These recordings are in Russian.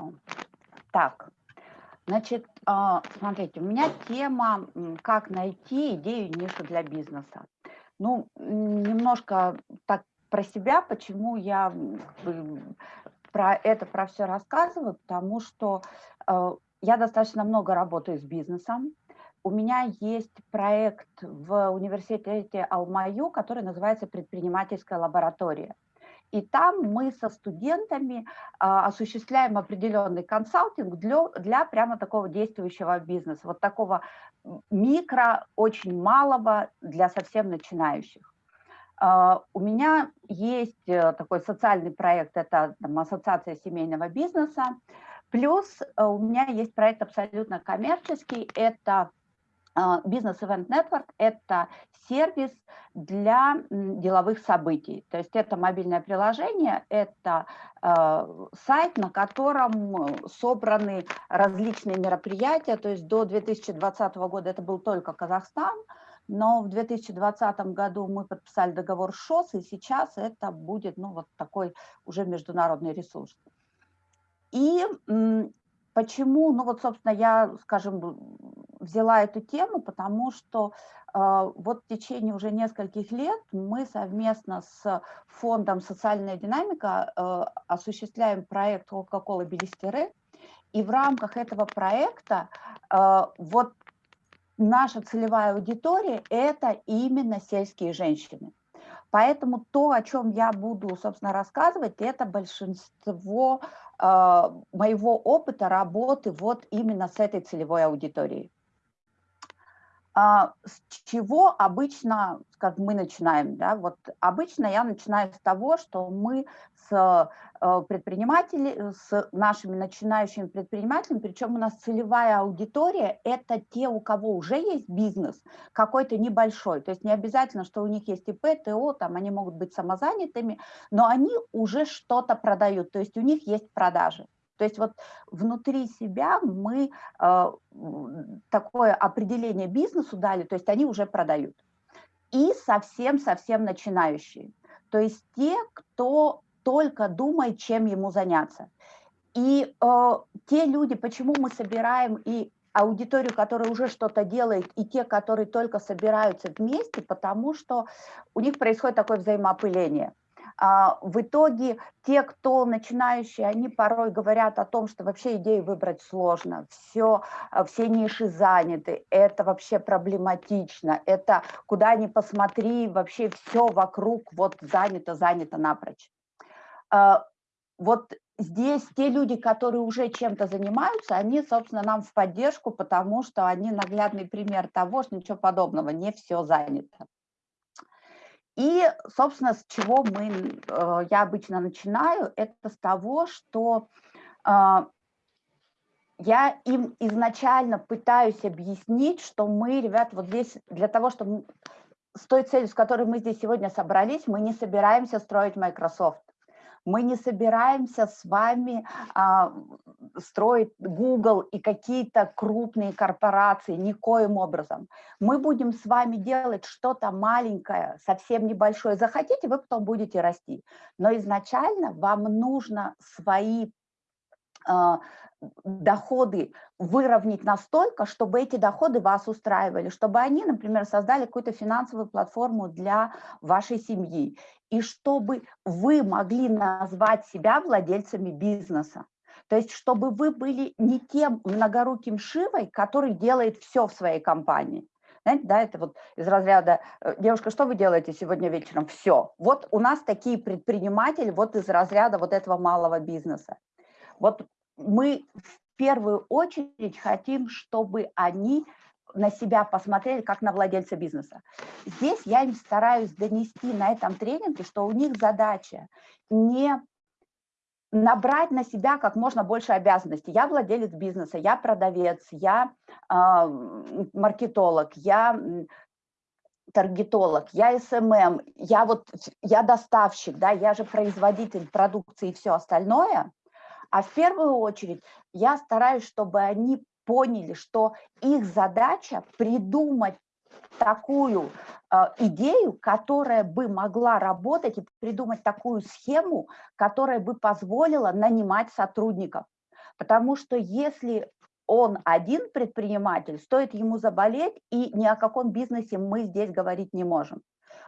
Хорошо. Так, значит, а, смотрите, у меня тема «Как найти идею нишу для бизнеса». Ну, немножко так про себя, почему я про это, про все рассказываю, потому что э, я достаточно много работаю с бизнесом. У меня есть проект в университете Алмаю, который называется «Предпринимательская лаборатория». И там мы со студентами а, осуществляем определенный консалтинг для, для прямо такого действующего бизнеса, вот такого микро, очень малого для совсем начинающих. А, у меня есть э, такой социальный проект, это там, Ассоциация семейного бизнеса, плюс э, у меня есть проект абсолютно коммерческий, это Бизнес Event Network – это сервис для деловых событий. То есть это мобильное приложение, это э, сайт, на котором собраны различные мероприятия. То есть до 2020 года это был только Казахстан, но в 2020 году мы подписали договор с ШОС, и сейчас это будет ну, вот такой уже международный ресурс. И почему, ну вот, собственно, я, скажем, взяла эту тему, потому что э, вот в течение уже нескольких лет мы совместно с фондом «Социальная динамика» э, осуществляем проект «Кока-кола Белистеры», и в рамках этого проекта э, вот наша целевая аудитория – это именно сельские женщины. Поэтому то, о чем я буду, собственно, рассказывать, это большинство э, моего опыта работы вот именно с этой целевой аудиторией. А, с чего обычно, как мы начинаем, да, вот обычно я начинаю с того, что мы с э, предпринимателями, с нашими начинающими предпринимателями, причем у нас целевая аудитория – это те, у кого уже есть бизнес, какой-то небольшой, то есть не обязательно, что у них есть ИП, ТО, там они могут быть самозанятыми, но они уже что-то продают, то есть у них есть продажи. То есть вот внутри себя мы э, такое определение бизнесу дали, то есть они уже продают. И совсем-совсем начинающие. То есть те, кто только думает, чем ему заняться. И э, те люди, почему мы собираем и аудиторию, которая уже что-то делает, и те, которые только собираются вместе, потому что у них происходит такое взаимоопыление. А, в итоге те, кто начинающие, они порой говорят о том, что вообще идею выбрать сложно, все, а, все ниши заняты, это вообще проблематично, это куда ни посмотри, вообще все вокруг вот занято, занято напрочь. А, вот здесь те люди, которые уже чем-то занимаются, они, собственно, нам в поддержку, потому что они наглядный пример того, что ничего подобного, не все занято. И, собственно, с чего мы, э, я обычно начинаю, это с того, что а, я им изначально пытаюсь объяснить, что мы, ребят, вот здесь для того, чтобы с той целью, с которой мы здесь сегодня собрались, мы не собираемся строить Microsoft. Мы не собираемся с вами а, строить Google и какие-то крупные корпорации, никоим образом. Мы будем с вами делать что-то маленькое, совсем небольшое. Захотите, вы потом будете расти. Но изначально вам нужно свои доходы выровнять настолько, чтобы эти доходы вас устраивали, чтобы они, например, создали какую-то финансовую платформу для вашей семьи, и чтобы вы могли назвать себя владельцами бизнеса. То есть, чтобы вы были не тем многоруким Шивой, который делает все в своей компании. Знаете, да, это вот из разряда, э, девушка, что вы делаете сегодня вечером? Все. Вот у нас такие предприниматели вот из разряда вот этого малого бизнеса. Вот мы в первую очередь хотим, чтобы они на себя посмотрели, как на владельца бизнеса. Здесь я им стараюсь донести на этом тренинге, что у них задача не набрать на себя как можно больше обязанностей. Я владелец бизнеса, я продавец, я э, маркетолог, я таргетолог, я СММ, я вот я доставщик, да, я же производитель продукции и все остальное. А в первую очередь я стараюсь, чтобы они поняли, что их задача придумать такую э, идею, которая бы могла работать и придумать такую схему, которая бы позволила нанимать сотрудников. Потому что если он один предприниматель, стоит ему заболеть, и ни о каком бизнесе мы здесь говорить не можем.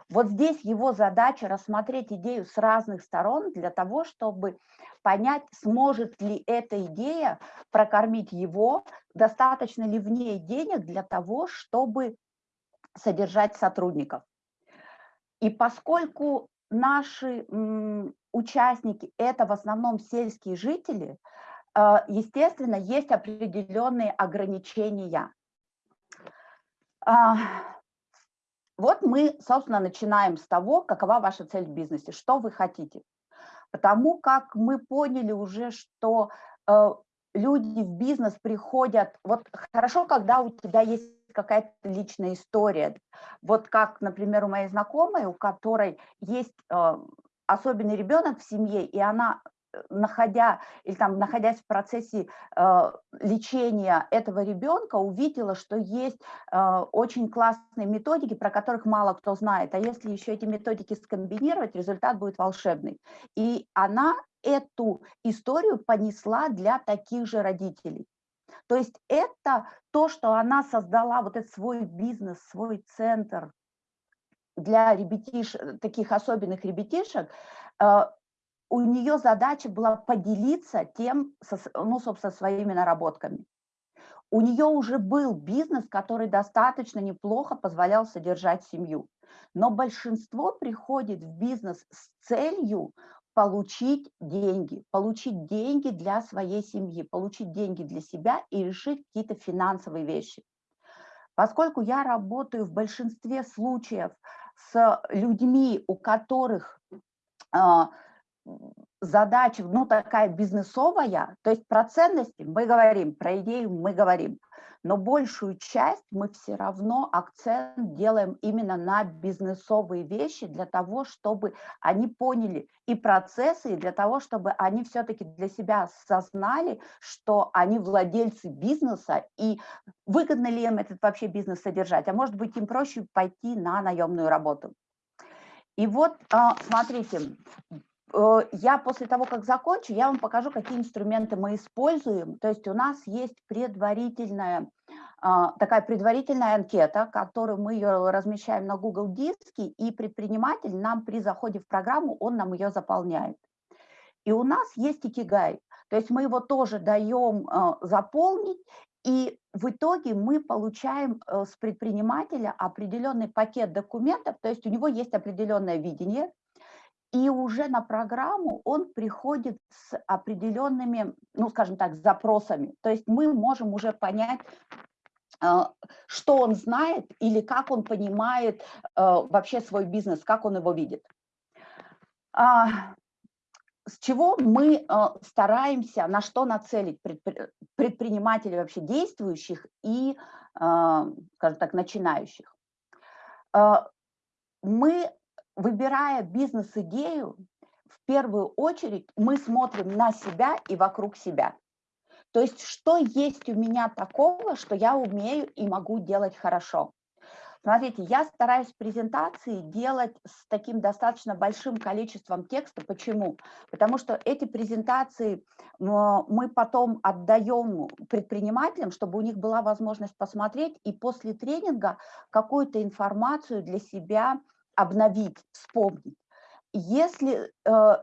Вот здесь его задача рассмотреть идею с разных сторон для того, чтобы понять, сможет ли эта идея прокормить его, достаточно ли в ней денег для того, чтобы содержать сотрудников. И поскольку наши участники – это в основном сельские жители, э, естественно, есть определенные ограничения. Вот мы, собственно, начинаем с того, какова ваша цель в бизнесе, что вы хотите. Потому как мы поняли уже, что э, люди в бизнес приходят, вот хорошо, когда у тебя есть какая-то личная история. Вот как, например, у моей знакомой, у которой есть э, особенный ребенок в семье, и она находя, или там, находясь в процессе э, лечения этого ребенка, увидела, что есть э, очень классные методики, про которых мало кто знает. А если еще эти методики скомбинировать, результат будет волшебный. И она эту историю понесла для таких же родителей. То есть это то, что она создала, вот этот свой бизнес, свой центр для ребятиш, таких особенных ребятишек, э, у нее задача была поделиться тем, ну, собственно, своими наработками. У нее уже был бизнес, который достаточно неплохо позволял содержать семью. Но большинство приходит в бизнес с целью получить деньги, получить деньги для своей семьи, получить деньги для себя и решить какие-то финансовые вещи. Поскольку я работаю в большинстве случаев с людьми, у которых а, задача, ну, такая бизнесовая, то есть про ценности мы говорим, про идею мы говорим, но большую часть мы все равно акцент делаем именно на бизнесовые вещи для того, чтобы они поняли и процессы, и для того, чтобы они все-таки для себя осознали, что они владельцы бизнеса, и выгодно ли им этот вообще бизнес содержать, а может быть им проще пойти на наемную работу. И вот, а, смотрите, я после того, как закончу, я вам покажу, какие инструменты мы используем. То есть у нас есть предварительная, а, такая предварительная анкета, которую мы ее размещаем на Google Диске, и предприниматель нам при заходе в программу, он нам ее заполняет. И у нас есть икигай, то есть мы его тоже даем э, заполнить, и в итоге мы получаем э, с предпринимателя определенный пакет документов, то есть у него есть определенное видение, и уже на программу он приходит с определенными, ну, скажем так, запросами. То есть мы можем уже понять, а, что он знает или как он понимает а, вообще свой бизнес, как он его видит. А, с чего мы стараемся, на что нацелить предпринимателей вообще действующих и, скажем так, начинающих. Мы выбирая бизнес-идею, в первую очередь мы смотрим на себя и вокруг себя. То есть, что есть у меня такого, что я умею и могу делать хорошо. Смотрите, я стараюсь презентации делать с таким достаточно большим количеством текста. Почему? Потому что эти презентации мы потом отдаем предпринимателям, чтобы у них была возможность посмотреть и после тренинга какую-то информацию для себя обновить, вспомнить. Если э,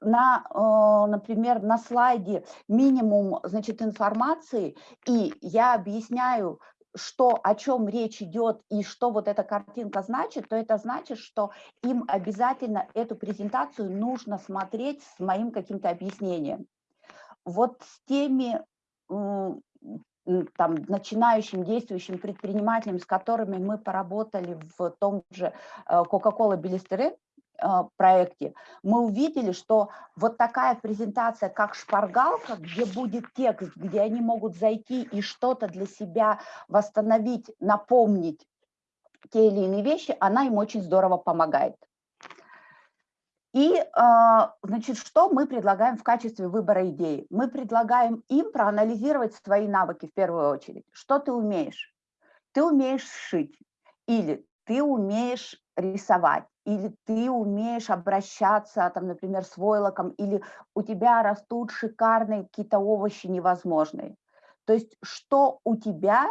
на, э, например, на слайде минимум значит, информации, и я объясняю, что, о чем речь идет и что вот эта картинка значит, то это значит, что им обязательно эту презентацию нужно смотреть с моим каким-то объяснением. Вот с теми там, начинающим действующим предпринимателям, с которыми мы поработали в том же э, Coca-Cola Белистере э, проекте, мы увидели, что вот такая презентация, как шпаргалка, где будет текст, где они могут зайти и что-то для себя восстановить, напомнить те или иные вещи, она им очень здорово помогает. И, а, значит, что мы предлагаем в качестве выбора идеи? Мы предлагаем им проанализировать свои навыки в первую очередь. Что ты умеешь? Ты умеешь шить или ты умеешь рисовать, или ты умеешь обращаться, там, например, с войлоком, или у тебя растут шикарные какие-то овощи невозможные. То есть что у тебя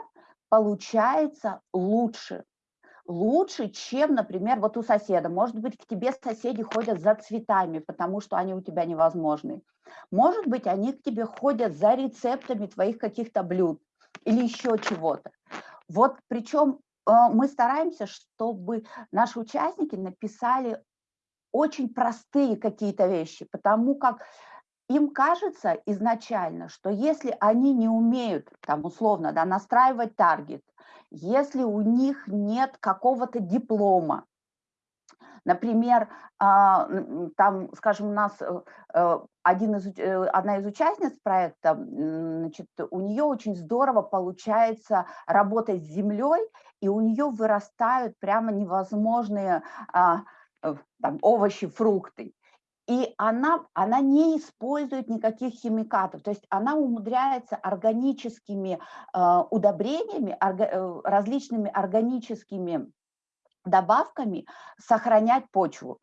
получается лучше, лучше, чем, например, вот у соседа. Может быть, к тебе соседи ходят за цветами, потому что они у тебя невозможны. Может быть, они к тебе ходят за рецептами твоих каких-то блюд или еще чего-то. Вот причем э, мы стараемся, чтобы наши участники написали очень простые какие-то вещи, потому как им кажется изначально, что если они не умеют, там условно, да, настраивать таргет, если у них нет какого-то диплома, например, а, там, скажем, у нас э, э, один из, э, одна из участниц проекта, значит, у нее очень здорово получается работать с землей, и у нее вырастают прямо невозможные а, там, овощи, фрукты и она, она не использует никаких химикатов, то есть она умудряется органическими э, удобрениями, орга, э, различными органическими добавками сохранять почву.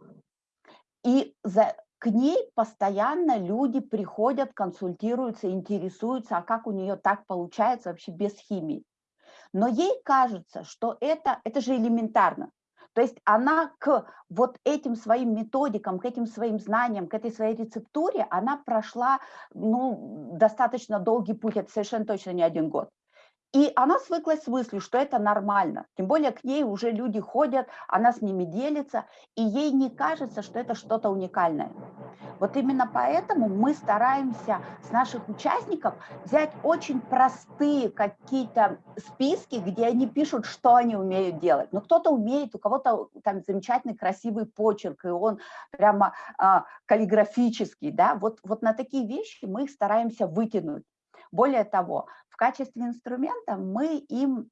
И за, к ней постоянно люди приходят, консультируются, интересуются, а как у нее так получается вообще без химии. Но ей кажется, что это, это же элементарно. То есть она к вот этим своим методикам, к этим своим знаниям, к этой своей рецептуре, она прошла ну, достаточно долгий путь, это совершенно точно не один год. И она свыклась с мыслью, что это нормально. Тем более к ней уже люди ходят, она с ними делится, и ей не кажется, что это что-то уникальное. Вот именно поэтому мы стараемся с наших участников взять очень простые какие-то списки, где они пишут, что они умеют делать. Но кто-то умеет, у кого-то там замечательный красивый почерк, и он прямо а, каллиграфический. Да? Вот, вот на такие вещи мы их стараемся вытянуть. Более того, в качестве инструмента мы им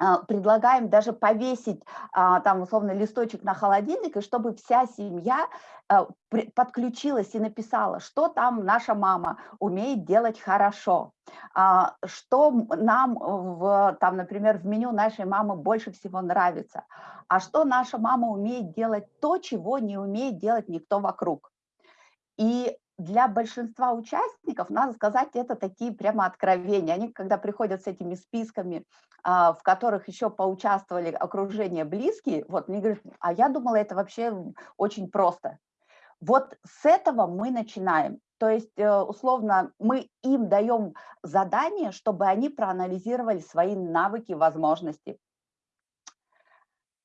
а, предлагаем даже повесить а, там условно листочек на холодильник, и чтобы вся семья а, подключилась и написала, что там наша мама умеет делать хорошо, что нам, в, там, например, в меню нашей мамы больше всего нравится, а что наша мама умеет делать то, чего не умеет делать никто вокруг. И для большинства участников, надо сказать, это такие прямо откровения. Они, когда приходят с этими списками, а, в которых еще поучаствовали окружение близкие, вот мне говорят, а я думала, это вообще очень просто. Вот с этого мы начинаем. То есть, э, условно, мы им даем задание, чтобы они проанализировали свои навыки, возможности.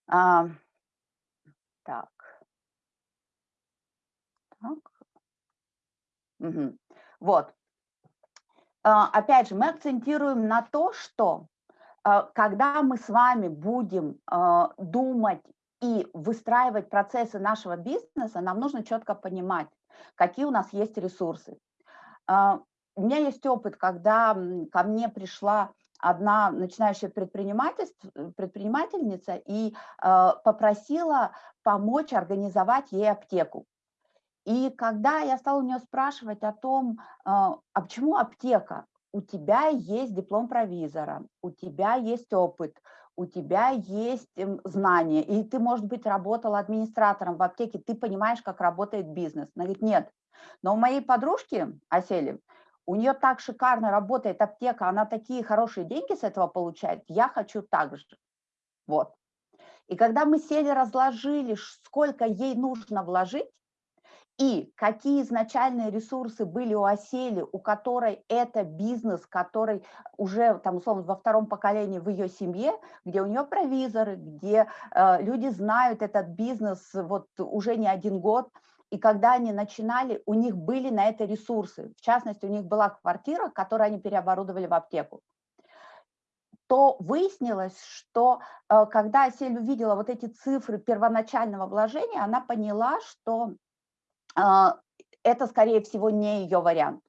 А, так. Так. Угу. Вот. А, опять же, мы акцентируем на то, что а, когда мы с вами будем а, думать и выстраивать процессы нашего бизнеса, нам нужно четко понимать, какие у нас есть ресурсы. У меня есть опыт, когда ко мне пришла одна начинающая предпринимательница и попросила помочь организовать ей аптеку. И когда я стала у нее спрашивать о том, а, а почему аптека? У тебя есть диплом провизора, у тебя есть опыт, у тебя есть эм, знания, и ты, может быть, работала администратором в аптеке, ты понимаешь, как работает бизнес. Она говорит, нет. Но у моей подружки, Осели, у нее так шикарно работает аптека, она такие хорошие деньги с этого получает, я хочу так же. Вот. И когда мы сели, разложили, сколько ей нужно вложить, и какие изначальные ресурсы были у Осели, у которой это бизнес, который уже, там, условно, во втором поколении в ее семье, где у нее провизоры, где э, люди знают этот бизнес вот уже не один год, и когда они начинали, у них были на это ресурсы. В частности, у них была квартира, которую они переоборудовали в аптеку то выяснилось, что э, когда Асель увидела вот эти цифры первоначального вложения, она поняла, что это, скорее всего, не ее вариант.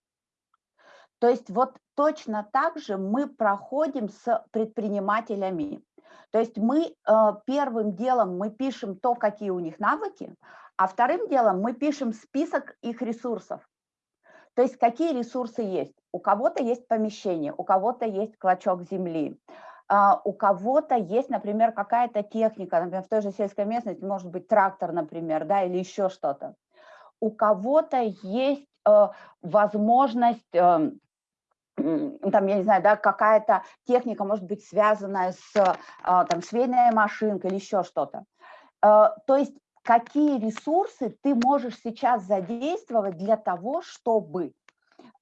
То есть вот точно так же мы проходим с предпринимателями. То есть мы э, первым делом мы пишем то, какие у них навыки, а вторым делом мы пишем список их ресурсов. То есть какие ресурсы есть. У кого-то есть помещение, у кого-то есть клочок земли, а, у кого-то есть, например, какая-то техника, например, в той же сельской местности может быть трактор, например, да, или еще что-то. У кого-то есть э, возможность, э, там, я не знаю, да, какая-то техника может быть связанная с э, там, швейной машинкой или еще что-то. Э, то есть какие ресурсы ты можешь сейчас задействовать для того, чтобы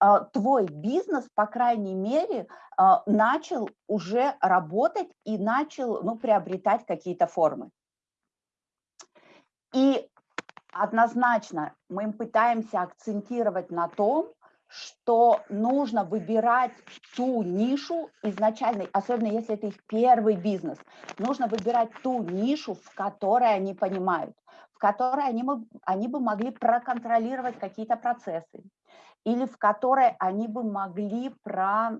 а, твой бизнес, по крайней мере, начал уже работать и начал ну, приобретать какие-то формы. И однозначно мы пытаемся акцентировать на том, что нужно выбирать ту нишу изначально, особенно если это их первый бизнес, нужно выбирать ту нишу, в которой они понимают, в которой они, они бы могли проконтролировать какие-то процессы, или в которой они бы могли про,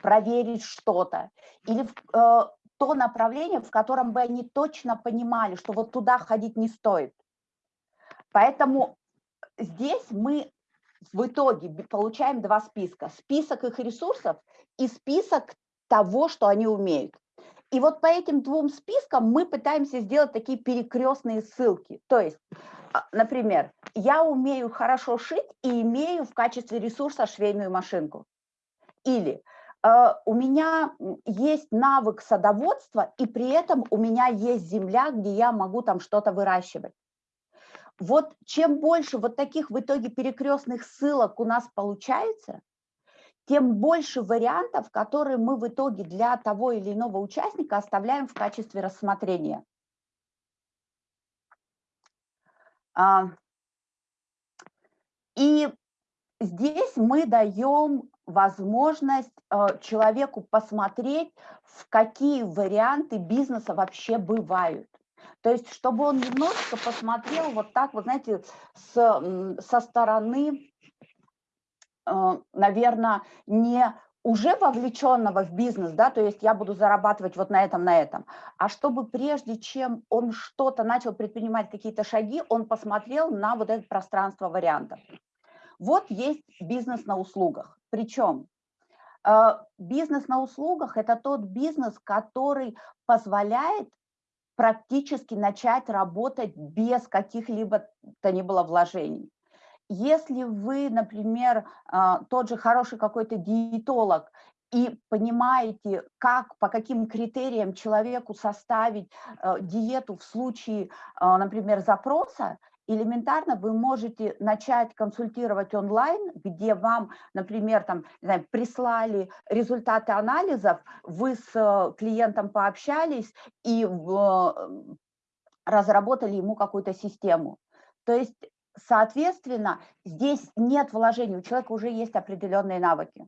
проверить что-то, или в, э, то направление, в котором бы они точно понимали, что вот туда ходить не стоит. Поэтому здесь мы в итоге получаем два списка. Список их ресурсов и список того, что они умеют. И вот по этим двум спискам мы пытаемся сделать такие перекрестные ссылки. То есть, а, например, я умею хорошо шить и имею в качестве ресурса швейную машинку. Или у меня есть навык садоводства, и при этом у меня есть земля, где я могу там что-то выращивать. Вот чем больше вот таких в итоге перекрестных ссылок у нас получается, тем больше вариантов, которые мы в итоге для того или иного участника оставляем в качестве рассмотрения. А, и здесь мы даем возможность э, человеку посмотреть, в какие варианты бизнеса вообще бывают. То есть, чтобы он немножко посмотрел вот так, вот знаете, с, со стороны, э, наверное, не уже вовлеченного в бизнес, да, то есть я буду зарабатывать вот на этом, на этом, а чтобы прежде чем он что-то начал предпринимать, какие-то шаги, он посмотрел на вот это пространство вариантов. Вот есть бизнес на услугах, причем э, бизнес на услугах – это тот бизнес, который позволяет практически начать работать без каких-либо то ни было вложений. Если вы, например, а, тот же хороший какой-то диетолог и понимаете, как, по каким критериям человеку составить э, диету в случае, например, запроса, элементарно вы можете начать консультировать онлайн, где вам, например, там, знаю, прислали результаты анализов, вы с э, клиентом пообщались и разработали ему какую-то систему. То есть, соответственно, здесь нет вложений, у человека уже есть определенные навыки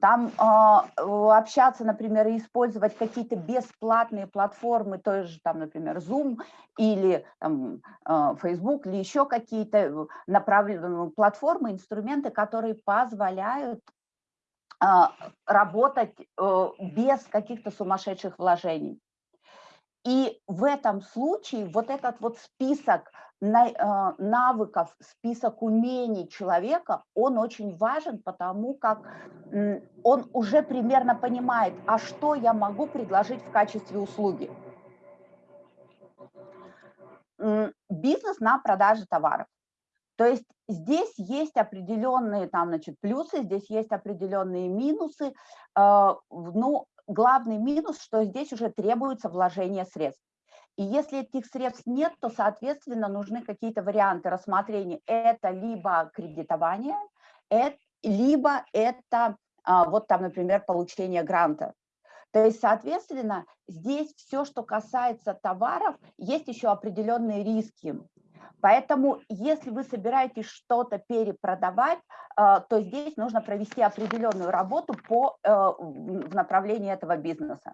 там э, общаться, например, и использовать какие-то бесплатные платформы, то же, там, например, Zoom или там, э, Facebook или еще какие-то э, направленные платформы, инструменты, которые позволяют э, работать э, без каких-то сумасшедших вложений. И в этом случае вот этот вот список а, навыков, список умений человека, он очень важен, потому как он уже примерно понимает, а что я могу предложить в качестве услуги. Бизнес на продаже товаров. То есть здесь есть определенные там, значит, плюсы, здесь есть определенные минусы. А, ну, главный минус, что здесь уже требуется вложение средств. И если этих средств нет, то, соответственно, нужны какие-то варианты рассмотрения. Это либо кредитование, это, либо это а, вот там, например, получение гранта. То есть, соответственно, здесь все, что касается товаров, есть еще определенные риски. Поэтому, если вы собираетесь что-то перепродавать, а, то здесь нужно провести определенную работу по, э, в направлении этого бизнеса.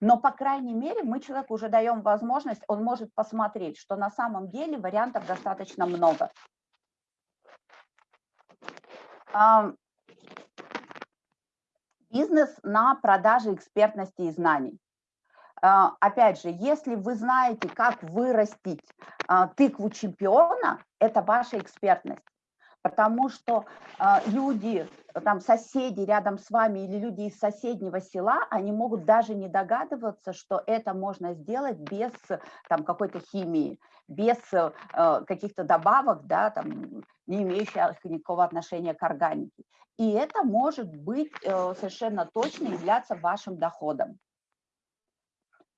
Но, по крайней мере, мы человеку уже даем возможность, он может посмотреть, что на самом деле вариантов достаточно много. Бизнес на продаже экспертности и знаний. А, опять же, если вы знаете, как вырастить а, тыкву чемпиона, это ваша экспертность. потому что э, люди, там соседи рядом с вами или люди из соседнего села, они могут даже не догадываться, что это можно сделать без там какой-то химии, без каких-то добавок, да, там, не имеющих никакого отношения к органике. И это может быть э, совершенно точно являться вашим доходом.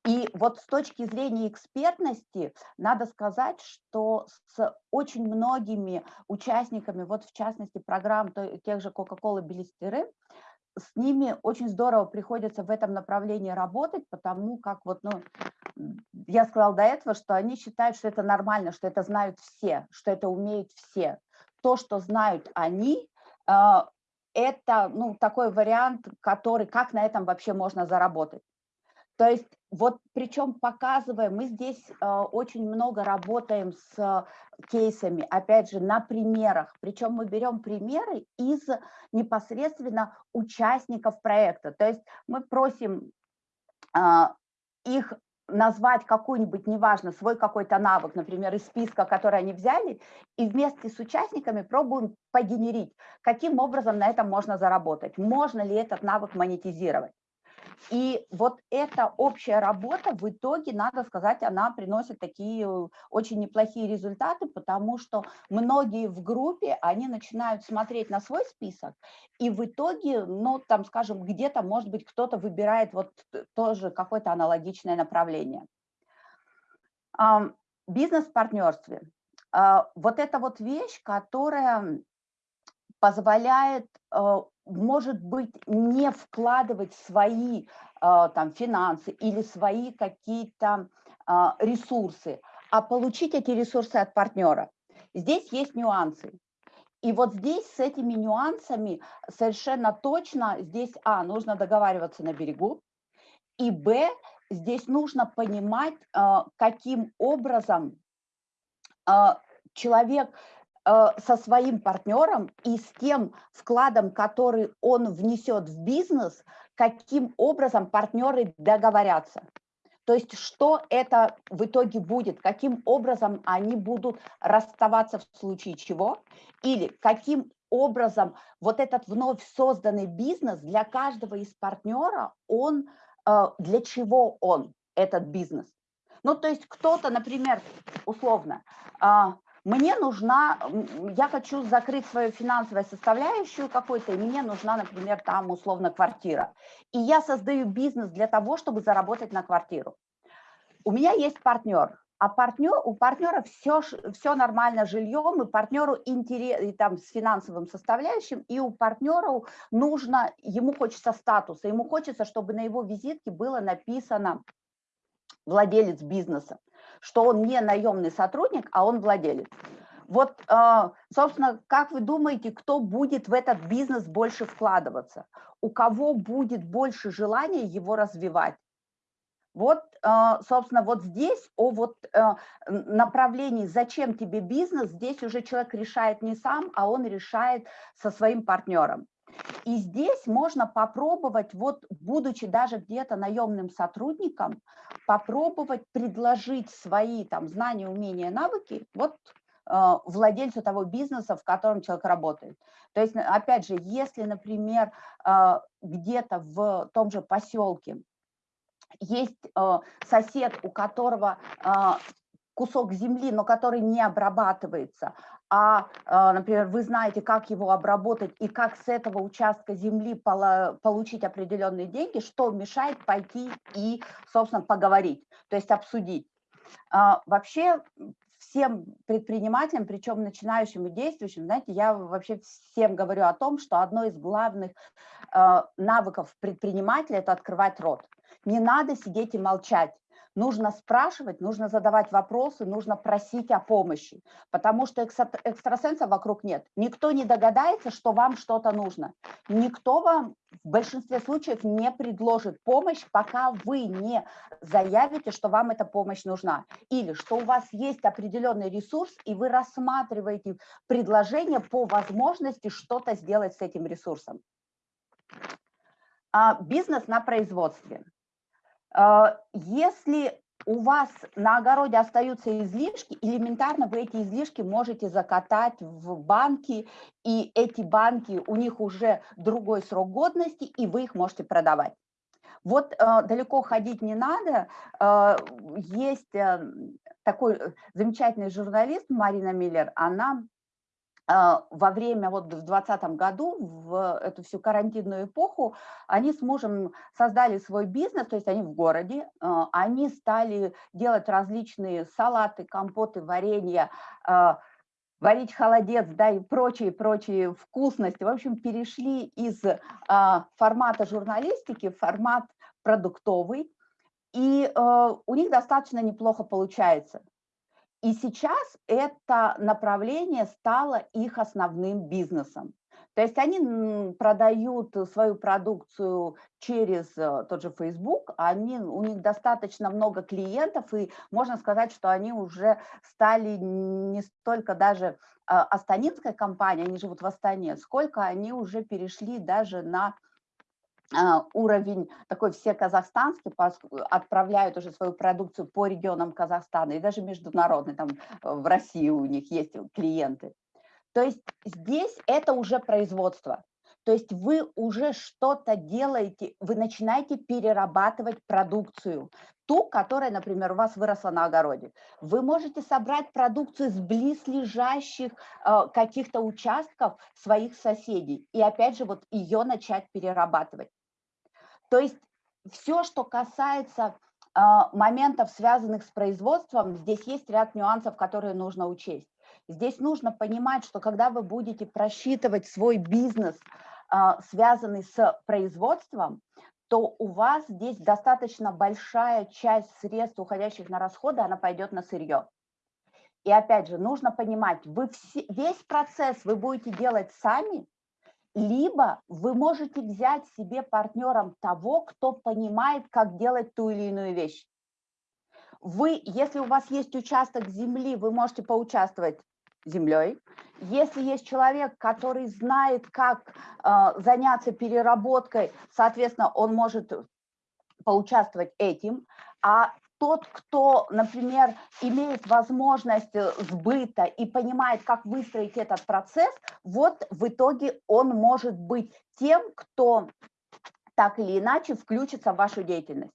И вот с точки зрения экспертности надо сказать, что с очень многими участниками, вот в частности программ тех же Coca-Cola Белистеры, с ними очень здорово приходится в этом направлении работать, потому как вот, ну, я сказала до этого, что они считают, что это нормально, что это знают все, что это умеют все. То, что знают они, а, это ну, такой вариант, который, как на этом вообще можно заработать. То есть вот причем показывая, мы здесь э, очень много работаем с кейсами, опять же, на примерах. Причем мы берем примеры из непосредственно участников проекта. То есть мы просим э, их назвать какой-нибудь, неважно, свой какой-то навык, например, из списка, который они взяли, и вместе с участниками пробуем погенерить, каким образом на этом можно заработать, можно ли этот навык монетизировать. И вот эта общая работа в итоге, надо сказать, она приносит такие э, очень неплохие результаты, потому что многие в группе, они начинают смотреть на свой список, и в итоге, ну, там, скажем, где-то, может быть, кто-то выбирает вот тоже какое-то аналогичное направление. Бизнес-партнерстве. А, вот эта вот вещь, которая позволяет э, может быть, не вкладывать свои а, там, финансы или свои какие-то а, ресурсы, а получить эти ресурсы от партнера. Здесь есть нюансы. И вот здесь с этими нюансами совершенно точно здесь, а, нужно договариваться на берегу, и, б, здесь нужно понимать, а, каким образом человек со своим партнером и с тем вкладом, который он внесет в бизнес, каким образом партнеры договорятся. То есть что это в итоге будет, каким образом они будут расставаться в случае чего, или каким образом вот этот вновь созданный бизнес для каждого из партнера, он, э, для чего он, этот бизнес. Ну, то есть кто-то, например, условно, а, мне нужна, я хочу закрыть свою финансовую составляющую какой-то, и мне нужна, например, там условно квартира. И я создаю бизнес для того, чтобы заработать на квартиру. У меня есть партнер, а партнер, у партнера все, все нормально жильем, и партнеру интерес, и там с финансовым составляющим, и у партнера нужно, ему хочется статуса, ему хочется, чтобы на его визитке было написано владелец бизнеса что он не наемный сотрудник, а он владелец. Вот, а, собственно, как вы думаете, кто будет в этот бизнес больше вкладываться? У кого будет больше желания его развивать? Вот, а, собственно, вот здесь о вот э, направлении «Зачем тебе бизнес?» здесь уже человек решает не сам, а он решает со своим партнером. И здесь можно попробовать, вот будучи даже где-то наемным сотрудником, попробовать предложить свои там знания, умения, навыки вот э, владельцу того бизнеса, в котором человек работает. То есть, опять же, если, например, э, где-то в том же поселке есть э, сосед, у которого кусок земли, но который не обрабатывается, а, а, например, вы знаете, как его обработать и как с этого участка земли получить определенные деньги, что мешает пойти и, собственно, поговорить, то есть обсудить. А, вообще всем предпринимателям, причем начинающим и действующим, знаете, я вообще всем говорю о том, что одно из главных а, навыков предпринимателя – это открывать рот. Не надо сидеть и молчать нужно спрашивать, нужно задавать вопросы, нужно просить о помощи, потому что экстрасенсов вокруг нет. Никто не догадается, что вам что-то нужно. Никто вам в большинстве случаев не предложит помощь, пока вы не заявите, что вам эта помощь нужна. Или что у вас есть определенный ресурс, и вы рассматриваете предложение по возможности что-то сделать с этим ресурсом. А бизнес на производстве. А, если у вас на огороде остаются излишки, элементарно вы эти излишки можете закатать в банки, и эти банки, у них уже другой срок годности, и вы их можете продавать. Вот э, далеко ходить не надо. Э, есть э, такой э, замечательный журналист Марина Миллер, она а, во время, вот в 2020 году, в эту всю карантинную эпоху, они с мужем создали свой бизнес, то есть они в городе, а, они стали делать различные салаты, компоты, варенья, а, варить холодец, да, и прочие-прочие вкусности. В общем, перешли из формата журналистики в формат продуктовый, и у них достаточно неплохо получается. И сейчас это направление стало их основным бизнесом. То есть они продают свою продукцию через э, тот же Facebook, они, у них достаточно много клиентов, и можно сказать, что они уже стали не столько даже а, астанинской компанией, они живут в Астане, сколько они уже перешли даже на уровень такой все казахстанский, отправляют уже свою продукцию по регионам Казахстана и даже международный, там э, в России у них есть клиенты. То есть здесь это уже производство. То есть вы уже что-то делаете, вы начинаете перерабатывать продукцию, ту, которая, например, у вас выросла на огороде. Вы можете собрать продукцию с близлежащих э, каких-то участков своих соседей и опять же вот ее начать перерабатывать. То есть все, что касается а, моментов, связанных с производством, здесь есть ряд нюансов, которые нужно учесть. Здесь нужно понимать, что когда вы будете просчитывать свой бизнес, а, связанный с производством, то у вас здесь достаточно большая часть средств, уходящих на расходы, она пойдет на сырье. И опять же, нужно понимать, вы все, весь процесс вы будете делать сами, либо вы можете взять себе партнером того, кто понимает, как делать ту или иную вещь. Вы, если у вас есть участок земли, вы можете поучаствовать землей. Если есть человек, который знает, как э, заняться переработкой, соответственно, он может поучаствовать этим. А тот, кто, например, имеет возможность э, сбыта и понимает, как выстроить этот процесс, вот в итоге он может быть тем, кто так или иначе включится в вашу деятельность.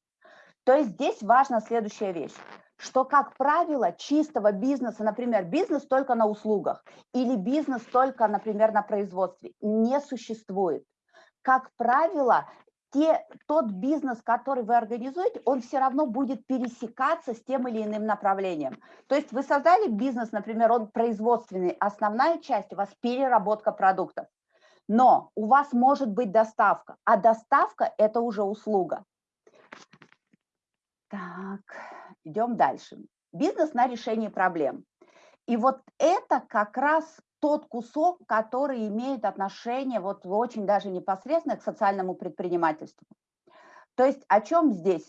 То есть здесь важна следующая вещь что, как правило, чистого бизнеса, например, бизнес только на услугах или бизнес только, например, на производстве, не существует. Как правило, те, тот бизнес, который вы организуете, он все равно будет пересекаться с тем или иным направлением. То есть вы создали бизнес, например, он производственный, основная часть у вас переработка продуктов. Но у вас может быть доставка, а доставка – это уже услуга. Так, идем дальше. Бизнес на решение проблем. И вот это как раз тот кусок, который имеет отношение вот очень даже непосредственно к социальному предпринимательству. То есть о чем здесь?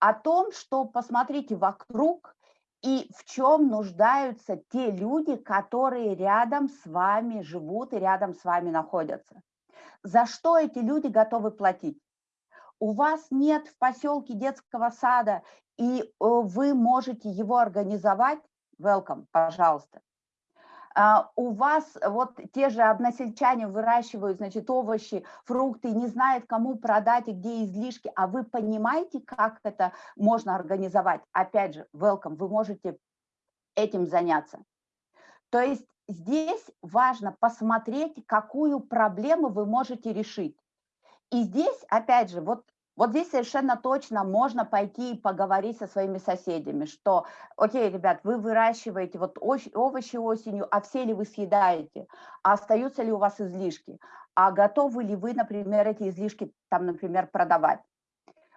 О том, что посмотрите вокруг и в чем нуждаются те люди, которые рядом с вами живут и рядом с вами находятся. За что эти люди готовы платить? У вас нет в поселке детского сада, и э, вы можете его организовать, welcome, пожалуйста. А, у вас вот те же односельчане выращивают, значит, овощи, фрукты, не знают, кому продать и где излишки, а вы понимаете, как это можно организовать? Опять же, welcome, вы можете этим заняться. То есть здесь важно посмотреть, какую проблему вы можете решить. И здесь, опять же, вот вот здесь совершенно точно можно пойти и поговорить со своими соседями, что, окей, ребят, вы выращиваете вот овощи осенью, а все ли вы съедаете, а остаются ли у вас излишки, а готовы ли вы, например, эти излишки там, например, продавать.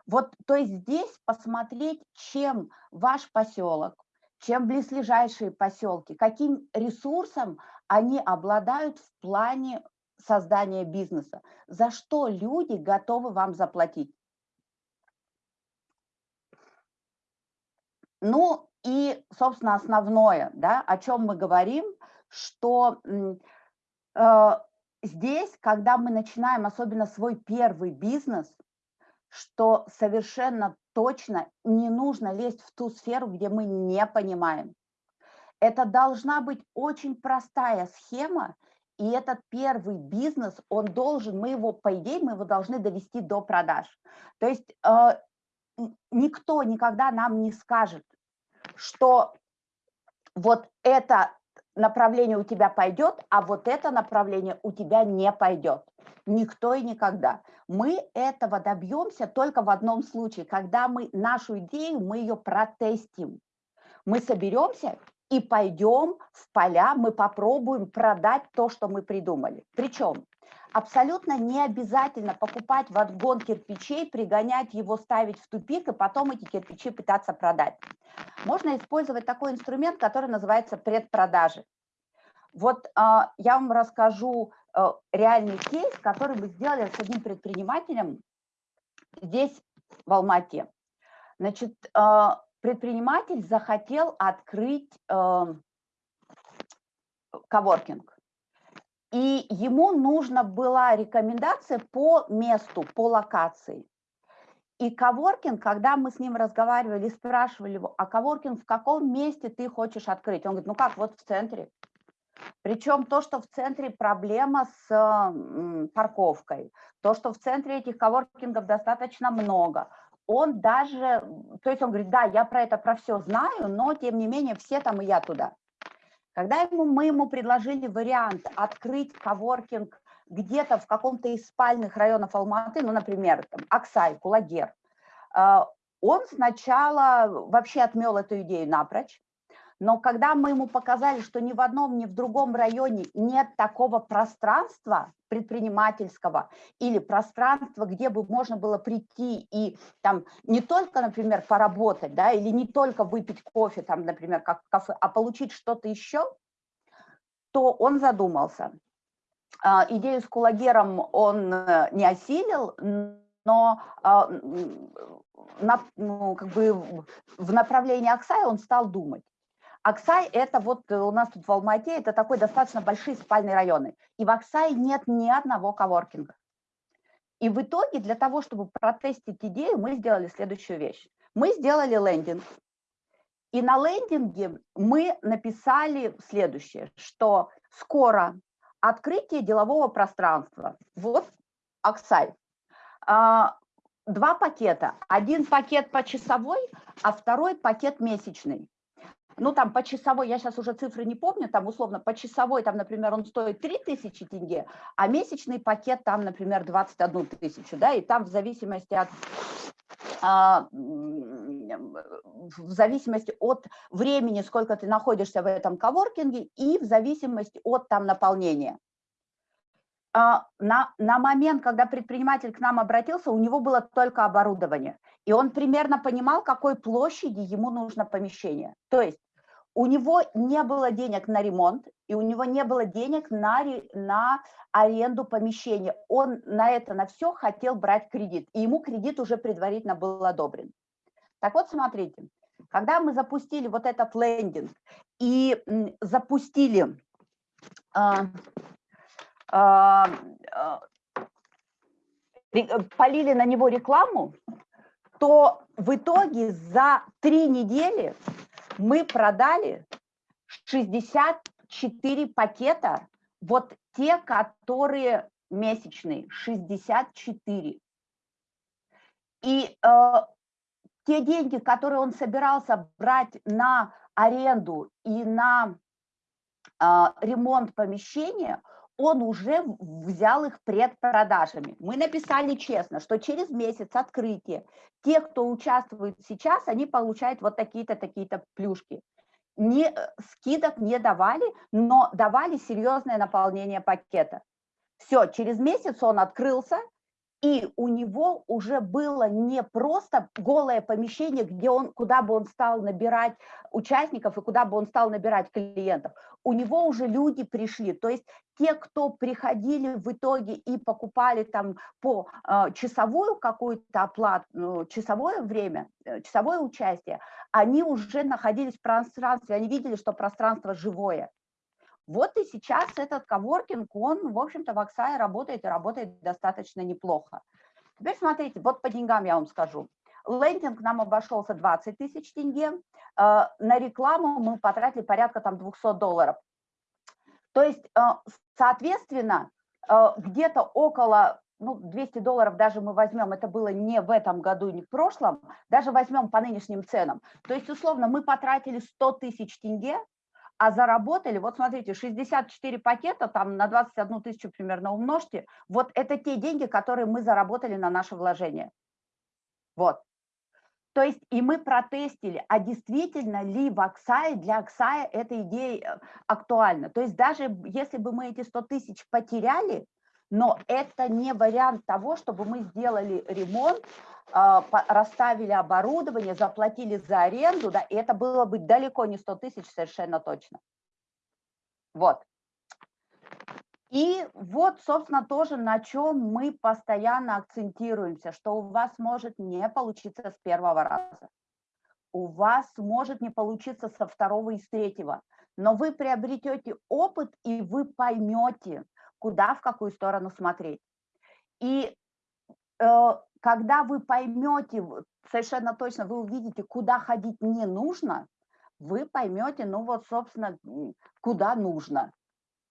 Вот, то есть здесь посмотреть, чем ваш поселок, чем близлежащие поселки, каким ресурсом они обладают в плане создания бизнеса, за что люди готовы вам заплатить. Ну и, собственно, основное, да, о чем мы говорим, что э, здесь, когда мы начинаем особенно свой первый бизнес, что совершенно точно не нужно лезть в ту сферу, где мы не понимаем. Это должна быть очень простая схема, и этот первый бизнес, он должен, мы его, по идее, мы его должны довести до продаж. То есть э, никто никогда нам не скажет, что вот это направление у тебя пойдет, а вот это направление у тебя не пойдет. Никто и никогда. Мы этого добьемся только в одном случае, когда мы нашу идею, мы ее протестим. Мы соберемся и пойдем в поля, мы попробуем продать то, что мы придумали. Причем абсолютно не обязательно покупать вагон кирпичей, пригонять его, ставить в тупик и потом эти кирпичи пытаться продать. Можно использовать такой инструмент, который называется предпродажи. Вот э, я вам расскажу э, реальный кейс, который мы сделали с одним предпринимателем здесь, в Алмате. Значит, э, предприниматель захотел открыть э, коворкинг. И ему нужна была рекомендация по месту, по локации. И коворкинг, когда мы с ним разговаривали, спрашивали его, а коворкинг в каком месте ты хочешь открыть? Он говорит, ну как, вот в центре. Причем то, что в центре проблема с парковкой, то, что в центре этих коворкингов достаточно много, он даже, то есть он говорит, да, я про это, про все знаю, но тем не менее все там и я туда. Когда ему, мы ему предложили вариант открыть коворкинг где-то в каком-то из спальных районов Алматы, ну, например, там, Аксай, Кулагер, а, он сначала вообще отмел эту идею напрочь, но когда мы ему показали, что ни в одном, ни в другом районе нет такого пространства предпринимательского или пространства, где бы можно было прийти и там не только, например, поработать, да, или не только выпить кофе, там, например, как кафе, а получить что-то еще, то он задумался. А, идею с кулагером он э, не осилил, но а, на, ну, как бы в направлении Аксая он стал думать. Аксай – это вот э, у нас тут в Алмате, это такой достаточно большие спальные районы. И в Аксае нет ни одного коворкинга. И в итоге для того, чтобы протестить идею, мы сделали следующую вещь. Мы сделали лендинг. И на лендинге мы написали следующее, что скоро открытие делового пространства. Вот Аксай. А, два пакета. Один пакет по часовой, а второй пакет месячный ну там по часовой, я сейчас уже цифры не помню, там условно по часовой, там, например, он стоит 3000 тенге, а месячный пакет там, например, 21 тысячу, да, и там в зависимости от а, в зависимости от времени, сколько ты находишься в этом коворкинге, и в зависимости от там наполнения. А, на, на момент, когда предприниматель к нам обратился, у него было только оборудование, и он примерно понимал, какой площади ему нужно помещение. То есть у него не было денег на ремонт, и у него не было денег на, на аренду помещения. Он на это, на все хотел брать кредит, и ему кредит уже предварительно был одобрен. Так вот, смотрите, когда мы запустили вот этот лендинг и запустили, а, полили на него рекламу, то в итоге за три недели мы продали 64 пакета, вот те, которые месячные, 64. И э, те деньги, которые он собирался брать на аренду и на э, ремонт помещения, он уже взял их предпродажами. Мы написали честно, что через месяц открытия те, кто участвует сейчас, они получают вот такие-то, такие-то плюшки. Не, э, скидок не давали, но давали серьезное наполнение пакета. Все, через месяц он открылся, и у него уже было не просто голое помещение, где он, куда бы он стал набирать участников и куда бы он стал набирать клиентов. У него уже люди пришли, то есть те, кто приходили в итоге и покупали там по э, часовую какую-то оплату, ну, часовое время, э, часовое участие, они уже находились в пространстве, они видели, что пространство живое. Вот и сейчас этот коворкинг, он, в общем-то, в Оксае работает и работает достаточно неплохо. Теперь смотрите, вот по деньгам я вам скажу. Лендинг нам обошелся 20 тысяч тенге, на рекламу мы потратили порядка там 200 долларов. То есть, соответственно, где-то около ну, 200 долларов даже мы возьмем, это было не в этом году, не в прошлом, даже возьмем по нынешним ценам. То есть, условно, мы потратили 100 тысяч тенге, а заработали, вот смотрите, 64 пакета, там на 21 тысячу примерно умножьте, вот это те деньги, которые мы заработали на наше вложение. Вот. То есть и мы протестили, а действительно ли в Аксае, для Аксая эта идея актуальна. То есть даже если бы мы эти 100 тысяч потеряли, но это не вариант того, чтобы мы сделали ремонт, а, расставили оборудование, заплатили за аренду, да, и это было бы далеко не 100 тысяч совершенно точно. Вот. И вот, собственно, тоже на чем мы постоянно акцентируемся, что у вас может не получиться с первого раза. У вас может не получиться со второго и с третьего, но вы приобретете опыт, и вы поймете, куда, в какую сторону смотреть. И э, когда вы поймете, совершенно точно вы увидите, куда ходить не нужно, вы поймете, ну вот, собственно, куда нужно.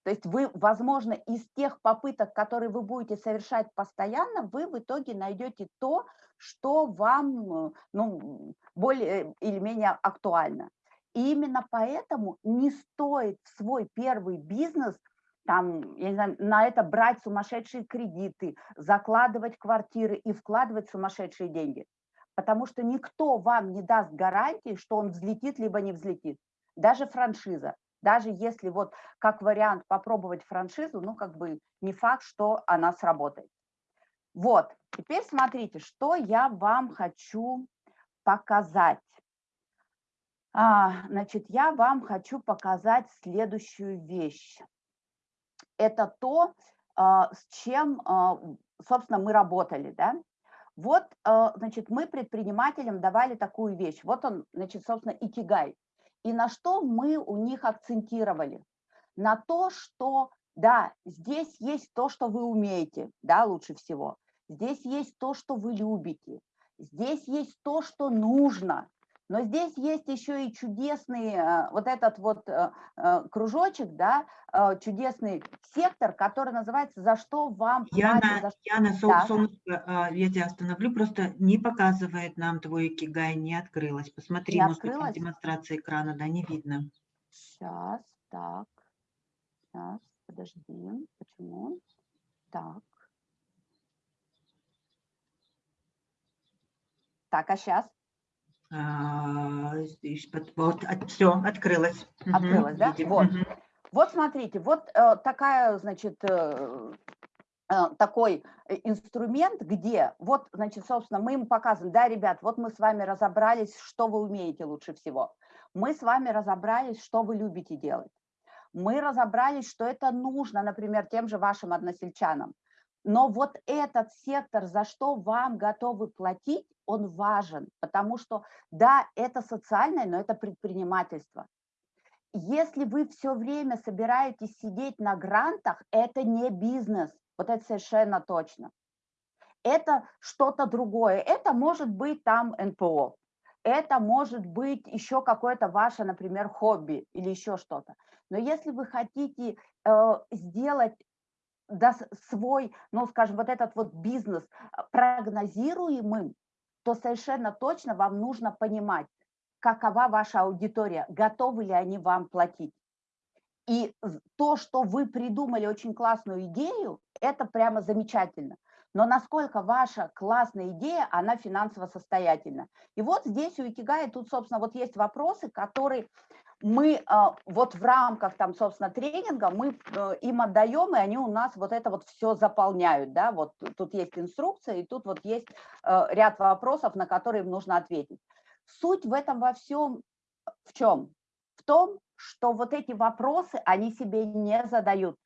То есть вы, возможно, из тех попыток, которые вы будете совершать постоянно, вы в итоге найдете то, что вам ну, более или менее актуально. И именно поэтому не стоит свой первый бизнес там, я не знаю, на это брать сумасшедшие кредиты, закладывать квартиры и вкладывать сумасшедшие деньги. Потому что никто вам не даст гарантии, что он взлетит, либо не взлетит. Даже франшиза. Даже если вот как вариант попробовать франшизу, ну как бы не факт, что она сработает. Вот, теперь смотрите, что я вам хочу показать. А, значит, я вам хочу показать следующую вещь это то, а, с чем, а, собственно, мы работали, да. Вот, а, значит, мы предпринимателям давали такую вещь. Вот он, значит, собственно, икигай. И на что мы у них акцентировали? На то, что, да, здесь есть то, что вы умеете, да, лучше всего. Здесь есть то, что вы любите. Здесь есть то, что нужно. Но здесь есть еще и чудесный э, вот этот вот э, э, кружочек, да, чудесный сектор, который называется «За что вам Яна, платят?» За... Яна, да. солнышко, а, я тебя остановлю, просто не показывает нам твой кигай, не открылась. Посмотри, не может открылась? быть, демонстрация экрана, да, не видно. Сейчас, так, сейчас, подожди, почему? Так. Так, а сейчас? А, вот, все, открылось. Открылось, да? Вот. вот смотрите, вот э, такая, значит, э, э, такой инструмент, где, вот, значит, собственно, мы им показываем, да, ребят, вот мы с вами разобрались, что вы умеете лучше всего. Мы с вами разобрались, что вы любите делать. Мы разобрались, что это нужно, например, тем же вашим односельчанам. Но вот этот сектор, за что вам готовы платить, он важен, потому что, да, это социальное, но это предпринимательство. Если вы все время собираетесь сидеть на грантах, это не бизнес, вот это совершенно точно. Это что-то другое, это может быть там НПО, это может быть еще какое-то ваше, например, хобби или еще что-то. Но если вы хотите э, сделать да, свой, ну, скажем, вот этот вот бизнес э, прогнозируемым, то совершенно точно вам нужно понимать, какова ваша аудитория, готовы ли они вам платить. И то, что вы придумали очень классную идею, это прямо замечательно. Но насколько ваша классная идея, она финансово состоятельна. И вот здесь у Икигая тут, собственно, вот есть вопросы, которые мы а, вот в рамках там, собственно, тренинга мы э, им отдаем, и они у нас вот это вот все заполняют, да, вот тут есть инструкция, и тут вот есть э, ряд вопросов, на которые им нужно ответить. Суть в этом во всем в чем? В том, что вот эти вопросы они себе не задают.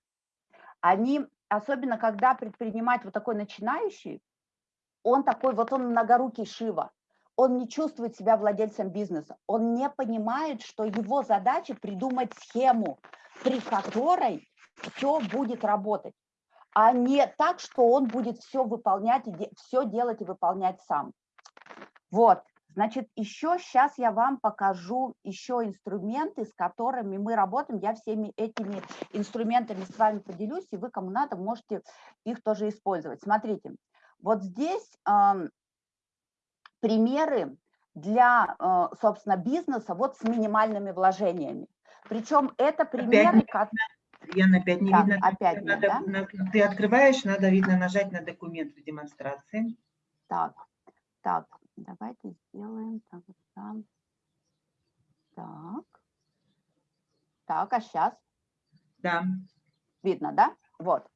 Они, особенно когда предприниматель вот такой начинающий, он такой, вот он многорукий Шива, он не чувствует себя владельцем бизнеса, он не понимает, что его задача придумать схему, при которой все будет работать. а не так, что он будет все выполнять, все делать и выполнять сам. Вот, значит, еще сейчас я вам покажу еще инструменты, с которыми мы работаем. Я всеми этими инструментами с вами поделюсь, и вы, кому надо, можете их тоже использовать. Смотрите, вот здесь примеры для, э, собственно, бизнеса вот с минимальными вложениями. Причем это примеры, как... Яна, опять не так, видно. Опять нет, надо, да? на, ты открываешь, надо, видно, нажать на документ в демонстрации. Так, так, давайте сделаем так, там. Так. Так, а сейчас? Да. Видно, да? Вот.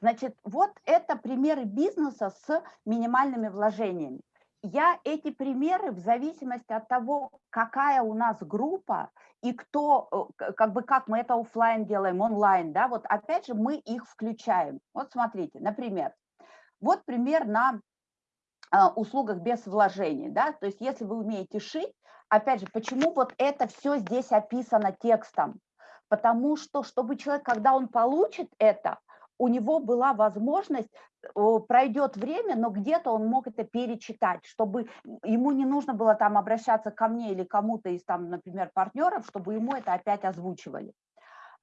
Значит, вот это примеры бизнеса с минимальными вложениями я эти примеры в зависимости от того, какая у нас группа и кто, э, как бы как мы это офлайн делаем, онлайн, да, вот опять же мы их включаем. Вот смотрите, например, вот пример на а, услугах без вложений, да, то есть если вы умеете шить, опять же, почему вот это все здесь описано текстом? Потому что, чтобы человек, когда он получит это, у него была возможность, пройдет время, но где-то он мог это перечитать, чтобы ему не нужно было там обращаться ко мне или кому-то из там, например, партнеров, чтобы ему это опять озвучивали.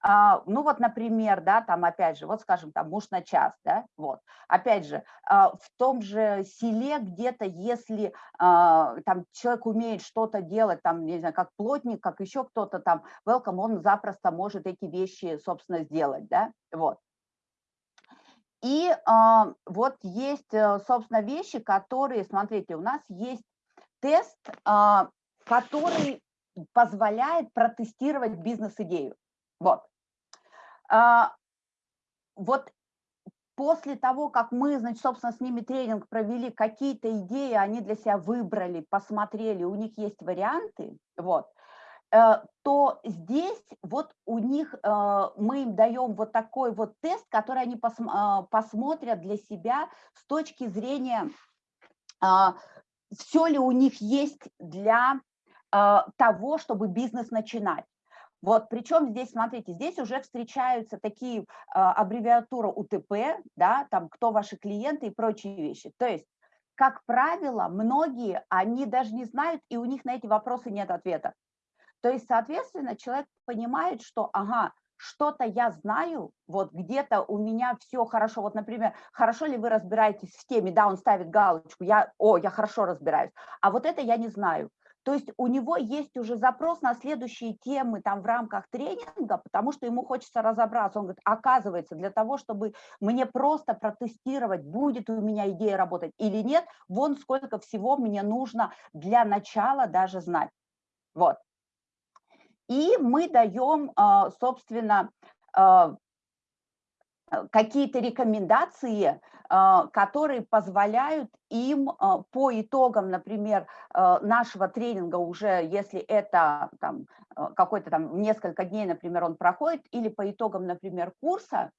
А, ну вот, например, да, там опять же, вот скажем, там муж на час, да, вот, опять же, а, в том же селе где-то, если а, там человек умеет что-то делать, там, не знаю, как плотник, как еще кто-то там, welcome, он запросто может эти вещи, собственно, сделать, да, вот. И э, вот есть, э, собственно, вещи, которые, смотрите, у нас есть тест, э, который позволяет протестировать бизнес-идею. Вот. Э, вот после того, как мы, значит, собственно, с ними тренинг провели, какие-то идеи они для себя выбрали, посмотрели, у них есть варианты, вот, то здесь вот у них э, мы им даем вот такой вот тест, который они э, посмотрят для себя с точки зрения, а, все ли у них есть для того, чтобы бизнес начинать. Вот, причем здесь, смотрите, здесь уже встречаются такие аббревиатуры УТП, да, там, кто ваши клиенты и прочие вещи. То есть, как правило, многие, они даже не знают, и у них на эти вопросы нет ответа. То есть, соответственно, человек понимает, что, ага, что-то я знаю, вот где-то у меня все хорошо, вот, например, хорошо ли вы разбираетесь в теме, да, он ставит галочку, я, о, я хорошо разбираюсь, а вот это я не знаю. То есть у него есть уже запрос на следующие темы там в рамках тренинга, потому что ему хочется разобраться. Он говорит, оказывается, для того, чтобы мне просто протестировать, будет у меня идея работать или нет, вон сколько всего мне нужно для начала даже знать. Вот. И мы даем, а, собственно, а, какие-то рекомендации, а, которые позволяют им по итогам, например, нашего тренинга уже, если это какой-то там несколько дней, например, он проходит, или по итогам, например, курса,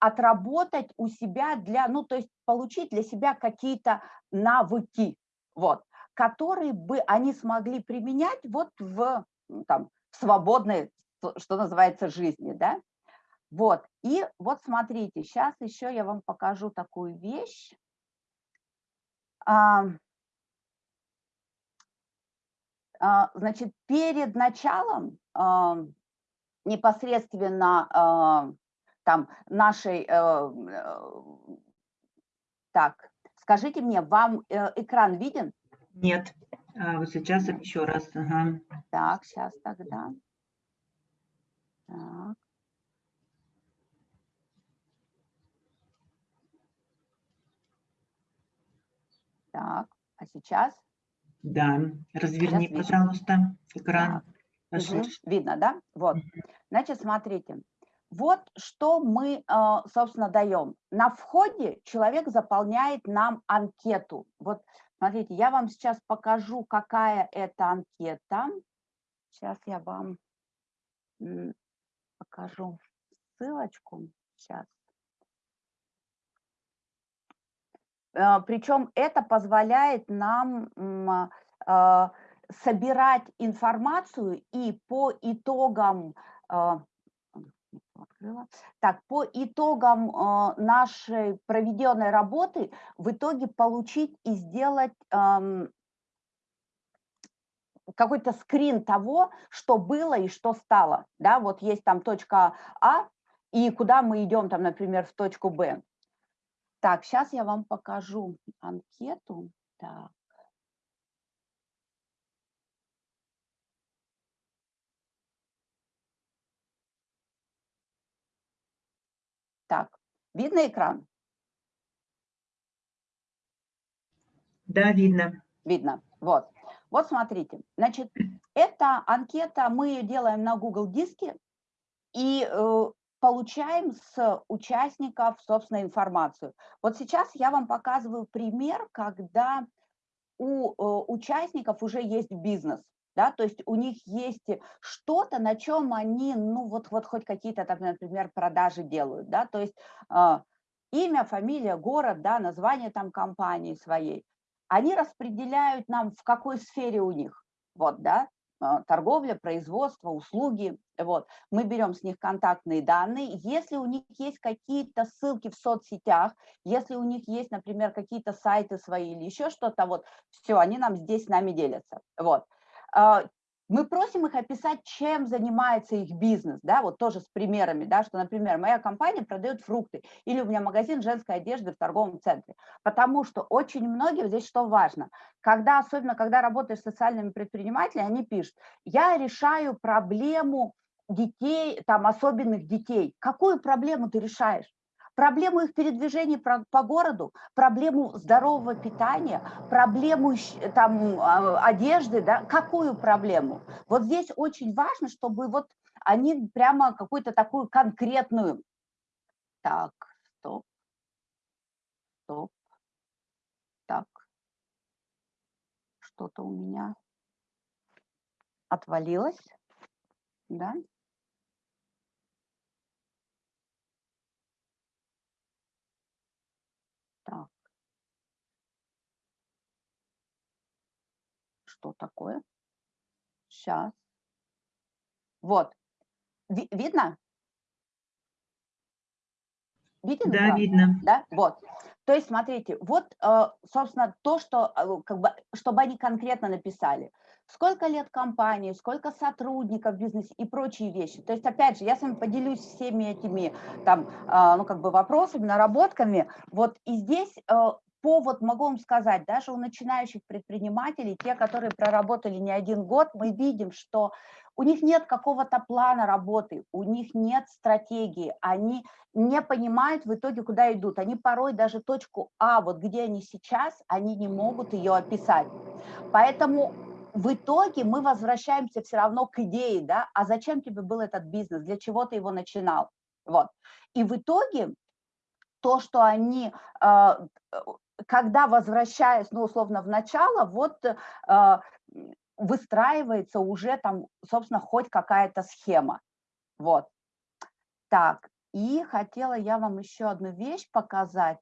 отработать у себя для, ну, то есть получить для себя какие-то навыки, вот, которые бы они смогли применять вот в там, свободной, что называется, жизни, да. Вот, и вот смотрите, сейчас еще я вам покажу такую вещь. А, а, значит, перед началом а, непосредственно а, там нашей, а, так, скажите мне, вам э, экран виден? Нет. А, вот сейчас еще раз. Ага. Так, сейчас тогда. Так. Так, а сейчас? Да, разверни, сейчас пожалуйста, экран. Угу. Видно, да? Вот. Значит, смотрите. Вот что мы, а, собственно, даем. На входе человек заполняет нам анкету. Вот Смотрите, я вам сейчас покажу, какая это анкета. Сейчас я вам покажу ссылочку. Сейчас. Э, Причем это позволяет нам э, собирать информацию и по итогам, э, открыла. Так, по итогам э, нашей проведенной работы в итоге получить и сделать какой-то скрин того, что было и что стало. Да, вот есть там точка А, и куда мы идем, там, например, в точку Б. Так, сейчас я вам покажу анкету. Так. Так, видно экран? Да, видно. Видно. Вот. Вот смотрите. Значит, эта анкета, мы ее делаем на Google Диске и э, получаем с участников, собственно, информацию. Вот сейчас я вам показываю пример, когда у э, участников уже есть бизнес да, то есть у них есть что-то, на чем они, ну вот, вот хоть какие-то, там, например, продажи делают, да, то есть э, имя, фамилия, город, да, название там компании своей, они распределяют нам, в какой сфере у них, вот, да, а, торговля, производство, услуги, вот, мы берем с них контактные данные, если у них есть какие-то ссылки в соцсетях, если у них есть, например, какие-то сайты свои или еще что-то, вот, все, они нам здесь с нами делятся, вот, мы просим их описать, чем занимается их бизнес, да, вот тоже с примерами, да, что, например, моя компания продает фрукты, или у меня магазин женской одежды в торговом центре, потому что очень многие, здесь что важно, когда, особенно когда работаешь с социальными предпринимателями, они пишут, я решаю проблему детей, там, особенных детей. Какую проблему ты решаешь? Проблему их передвижений по городу, проблему здорового питания, проблему там, а, одежды, да, какую проблему? Вот здесь очень важно, чтобы вот они прямо какую-то такую конкретную... Так, стоп, стоп, так, что-то у меня отвалилось, да? Так. Что такое? Сейчас. Вот. Ви видно? Виден да, экран? видно. Да, вот. То есть, смотрите, вот, э, собственно, то, что, э, как бы, чтобы они конкретно написали. Сколько лет компании, сколько сотрудников в бизнесе и прочие вещи. То есть, опять же, я с вами поделюсь всеми этими, там, э, ну, как бы вопросами, наработками. Вот и здесь повод, могу вам сказать, даже у начинающих предпринимателей, те, которые проработали не один год, мы видим, что у них нет какого-то плана работы, у них нет стратегии, они не понимают в итоге, куда идут. Они порой даже точку А, вот где они сейчас, они не могут ее описать. Поэтому в итоге мы возвращаемся все равно к идее, да, а зачем тебе был этот бизнес, для чего ты его начинал, вот. И в итоге то, что они а, когда возвращаясь, ну, условно, в начало, вот э, выстраивается уже там, собственно, хоть какая-то схема. Вот. Так, и хотела я вам еще одну вещь показать.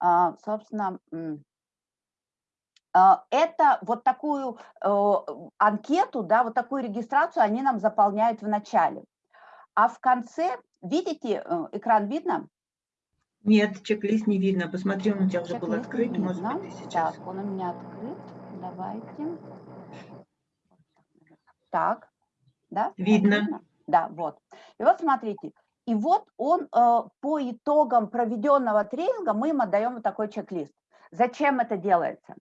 А, собственно, а, это вот такую э, анкету, да, вот такую регистрацию они нам заполняют в начале. А в конце, видите, э, экран видно? Нет, чек-лист не видно. Посмотри, он у тебя уже был открыт. Может быть, ты сейчас... Так, он у меня открыт. Давайте. Так, да? Видно. видно? Да, вот. И вот смотрите. И вот он э, по итогам проведенного тренинга мы им отдаем вот такой чек-лист. Зачем это делается?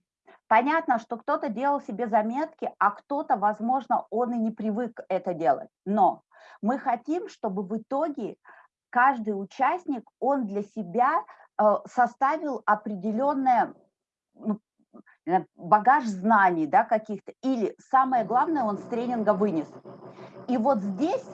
Понятно, что кто-то делал себе заметки, а кто-то, возможно, он и не привык это делать. Но мы хотим, чтобы в итоге каждый участник, он для себя э, составил определенное ну, багаж знаний да, каких-то, или самое главное, он с тренинга вынес. И вот здесь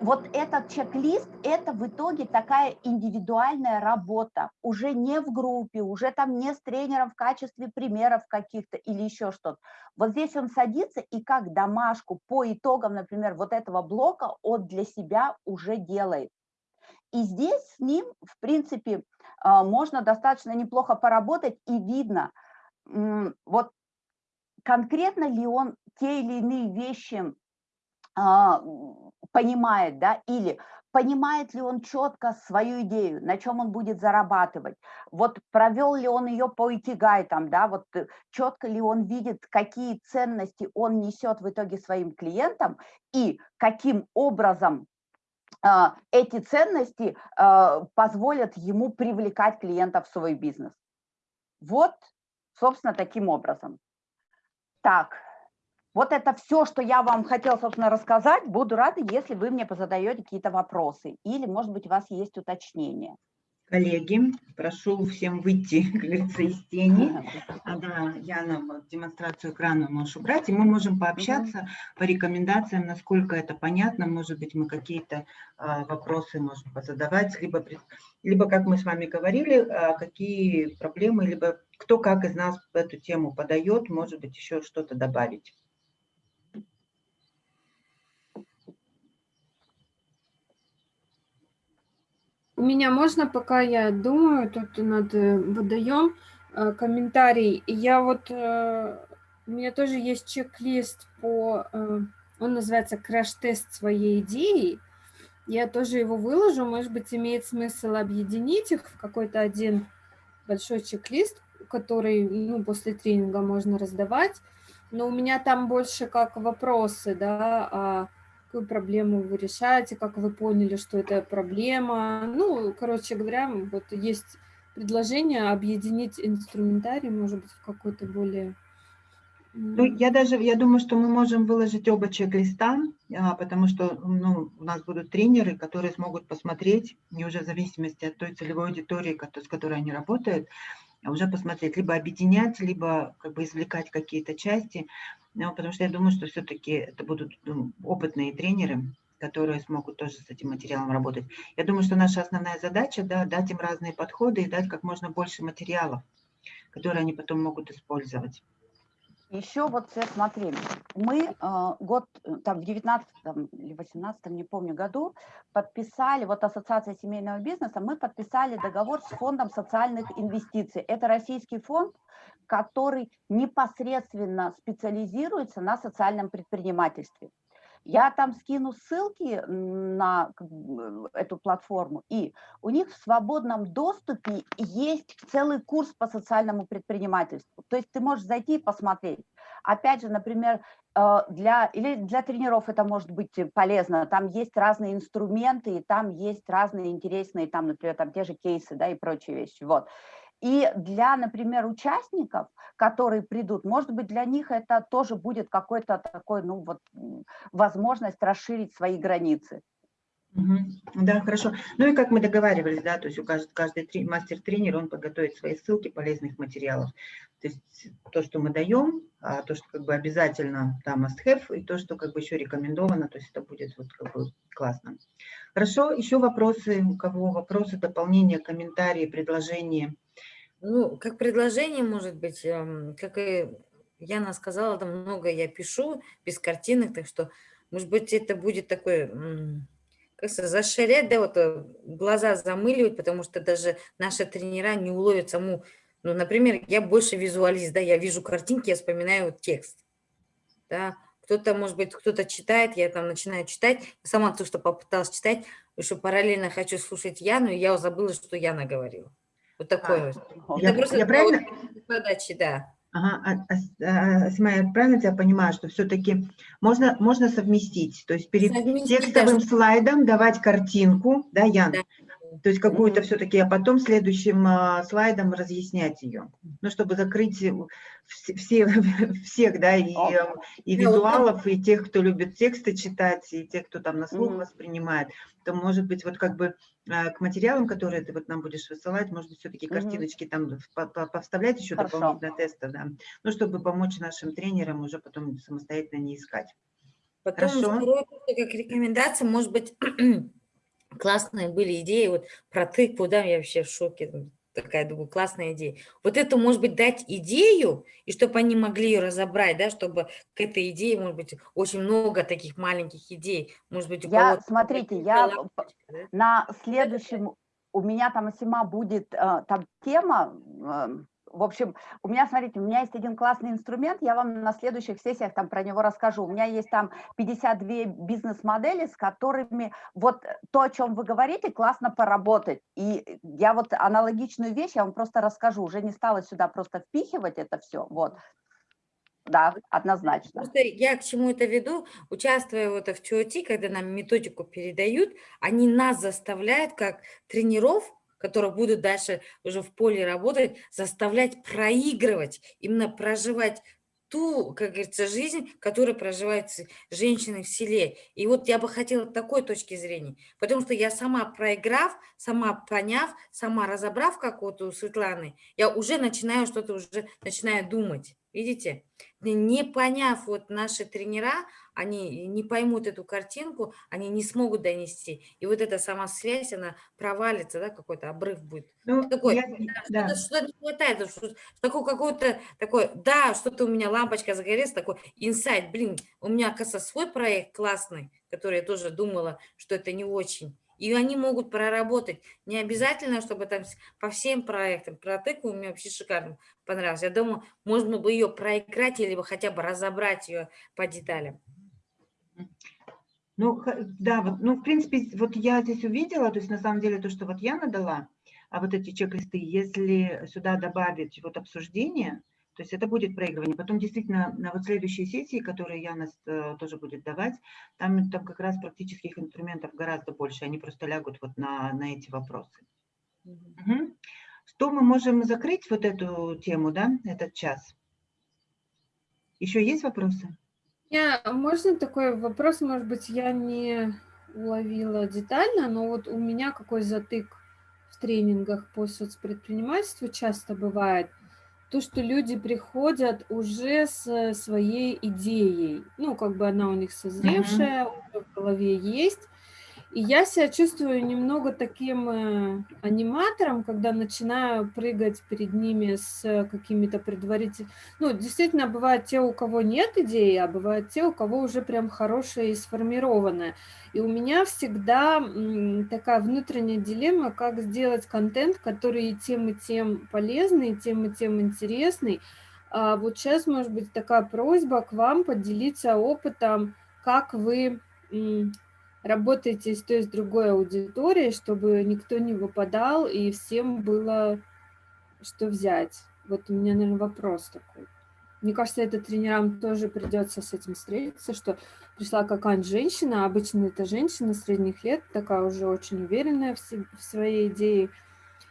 вот этот чек-лист, это в итоге такая индивидуальная работа, уже не в группе, уже там не с тренером в качестве примеров каких-то или еще что-то. Вот здесь он садится и как домашку по итогам, например, вот этого блока он для себя уже делает. И здесь с ним, в принципе, а, можно достаточно неплохо поработать, и видно, вот конкретно ли он те или иные вещи а, понимает, да, или понимает ли он четко свою идею, на чем он будет зарабатывать, вот провел ли он ее по икигай, там, да, вот э, четко ли он видит, какие ценности он несет в итоге своим клиентам и каким образом эти ценности э, позволят ему привлекать клиентов в свой бизнес. Вот, собственно, таким образом. Так, вот это все, что я вам хотела, собственно, рассказать. Буду рада, если вы мне позадаете какие-то вопросы или, может быть, у вас есть уточнения. Коллеги, прошу всем выйти, как говорится, из тени. А, да, Яна, вот, демонстрацию экрана можешь убрать, и мы можем пообщаться по рекомендациям, насколько это понятно. Может быть, мы какие-то а, вопросы можем позадавать, либо, либо, как мы с вами говорили, а, какие проблемы, либо кто как из нас эту тему подает, может быть, еще что-то добавить. У меня можно, пока я думаю, тут над э, водоем э, комментарий. Я вот, э, у меня тоже есть чек-лист по, он называется «Краш-тест своей идеи». Я тоже его выложу, может быть, имеет смысл объединить их в какой-то один большой чек-лист, который ну, после тренинга можно раздавать. Но у меня там больше как вопросы, да, а какую проблему вы решаете, как вы поняли, что это проблема. Ну, короче говоря, вот есть предложение объединить инструментарий, может быть, в какой-то более... Ну, я даже, я думаю, что мы можем выложить оба чек-листа, а, потому что ну, у нас будут тренеры, которые смогут посмотреть, не уже в зависимости от той целевой аудитории, с которой они работают, уже посмотреть, либо объединять, либо как бы извлекать какие-то части. Ну, потому что я думаю, что все-таки это будут ну, опытные тренеры, которые смогут тоже с этим материалом работать. Я думаю, что наша основная задача, да, дать им разные подходы и дать как можно больше материалов, которые они потом могут использовать. Еще вот, смотри, мы э, год, там, в 19 или 18 не помню, году подписали, вот Ассоциация семейного бизнеса, мы подписали договор с фондом социальных инвестиций. Это российский фонд, который непосредственно специализируется на социальном предпринимательстве. Я там скину ссылки на эту платформу, и у них в свободном доступе есть целый курс по социальному предпринимательству. То есть ты можешь зайти и посмотреть. Опять же, например, э, для, или для тренеров это может быть полезно. Там есть разные инструменты, и там есть разные интересные, там, например, там те же кейсы да, и прочие вещи. Вот. И для, например, участников, которые придут, может быть, для них это тоже будет какой-то такой, ну вот, возможность расширить свои границы. Да, хорошо. Ну и как мы договаривались, да, то есть у каждый, каждый мастер-тренер, он подготовит свои ссылки полезных материалов. То есть то, что мы даем, а то, что как бы обязательно там must have, и то, что как бы еще рекомендовано, то есть это будет вот как бы классно. Хорошо, еще вопросы, у кого вопросы, дополнения, комментарии, предложения? Ну, как предложение, может быть, эм, как и Яна сказала, там много я пишу, без картинок, так что, может быть, это будет такой, как заширять, да, вот э, глаза замыливать, потому что даже наши тренера не уловят саму, ну, например, я больше визуалист, да, я вижу картинки, я вспоминаю текст, да, кто-то, может быть, кто-то читает, я там начинаю читать, сама то, что попыталась читать, что параллельно хочу слушать Яну, и я забыла, что Яна говорила. Вот такое. А, я, просто я правильно? Подачи, да. Ага, а, а, Асма, я правильно тебя понимаю, что все-таки можно, можно совместить, то есть перед совместить, текстовым да, слайдом давать картинку, да, Ян? Да. То есть какую-то все-таки, а потом следующим а, слайдом разъяснять ее. Ну, чтобы закрыть все, всех, да, и, и визуалов, и тех, кто любит тексты читать, и тех, кто там на слух воспринимает, то, может быть, вот как бы а, к материалам, которые ты вот нам будешь высылать, может быть, все-таки картиночки там повставлять еще Хорошо. дополнительно тесты, да, ну, чтобы помочь нашим тренерам уже потом самостоятельно не искать. Потом Хорошо. как рекомендация, может быть, классные были идеи, вот про тыкву, да, я вообще в шоке, такая, думаю, классная идея. Вот это, может быть, дать идею, и чтобы они могли ее разобрать, да, чтобы к этой идее, может быть, очень много таких маленьких идей, может быть, я, смотрите, я да? на следующем, у меня там, Сима, будет э, там тема, в общем, у меня, смотрите, у меня есть один классный инструмент, я вам на следующих сессиях там про него расскажу. У меня есть там 52 бизнес-модели, с которыми вот то, о чем вы говорите, классно поработать. И я вот аналогичную вещь, я вам просто расскажу, уже не стала сюда просто впихивать это все, вот. Да, однозначно. Просто я к чему это веду, участвуя вот в ТОТ, когда нам методику передают, они нас заставляют, как тренеров, которые будут дальше уже в поле работать, заставлять проигрывать, именно проживать ту, как говорится, жизнь, которую проживают женщины в селе. И вот я бы хотела такой точки зрения, потому что я сама проиграв, сама поняв, сама разобрав, как вот у Светланы, я уже начинаю что-то, уже начинаю думать. Видите? Не поняв вот наши тренера, они не поймут эту картинку, они не смогут донести. И вот эта сама связь, она провалится, да, какой-то обрыв будет. Ну, такой, я, да. что-то, не хватает, что, такой какой-то такой, да, что-то у меня лампочка загорелась, такой инсайт, блин, у меня, оказывается, свой проект классный, который я тоже думала, что это не очень. И они могут проработать. Не обязательно, чтобы там по всем проектам. Про тыкву мне вообще шикарно понравилось. Я думаю, можно бы ее проиграть или хотя бы разобрать ее по деталям. Ну, да, вот, ну, в принципе, вот я здесь увидела, то есть на самом деле то, что вот я надала, а вот эти чек-листы, если сюда добавить вот обсуждение, то есть это будет проигрывание. Потом действительно на вот следующей сессии, которые Яна э, тоже будет давать, там, там как раз практических инструментов гораздо больше. Они просто лягут вот на, на эти вопросы. Угу. Что мы можем закрыть вот эту тему, да, этот час? Еще есть вопросы? Я, можно такой вопрос, может быть, я не уловила детально, но вот у меня какой затык в тренингах по соцпредпринимательству часто бывает – то, что люди приходят уже с своей идеей. Ну, как бы она у них созревшая, mm-hmm. в голове есть. И я себя чувствую немного таким э, аниматором, когда начинаю прыгать перед ними с какими-то предварительными... Ну, действительно, бывают те, у кого нет идеи, а бывают те, у кого уже прям хорошая и сформированная. И у меня всегда такая внутренняя дилемма, как сделать контент, который и тем, и тем полезный, и тем, и тем интересный. А вот сейчас, может быть, такая просьба к вам поделиться опытом, как вы работаете с той, с другой аудиторией, чтобы никто не выпадал и всем было что взять. Вот у меня, наверное, вопрос такой. Мне кажется, это тренерам тоже придется с этим встретиться, что пришла какая-нибудь женщина, обычно это женщина средних лет, такая уже очень уверенная в, себе, в своей идее,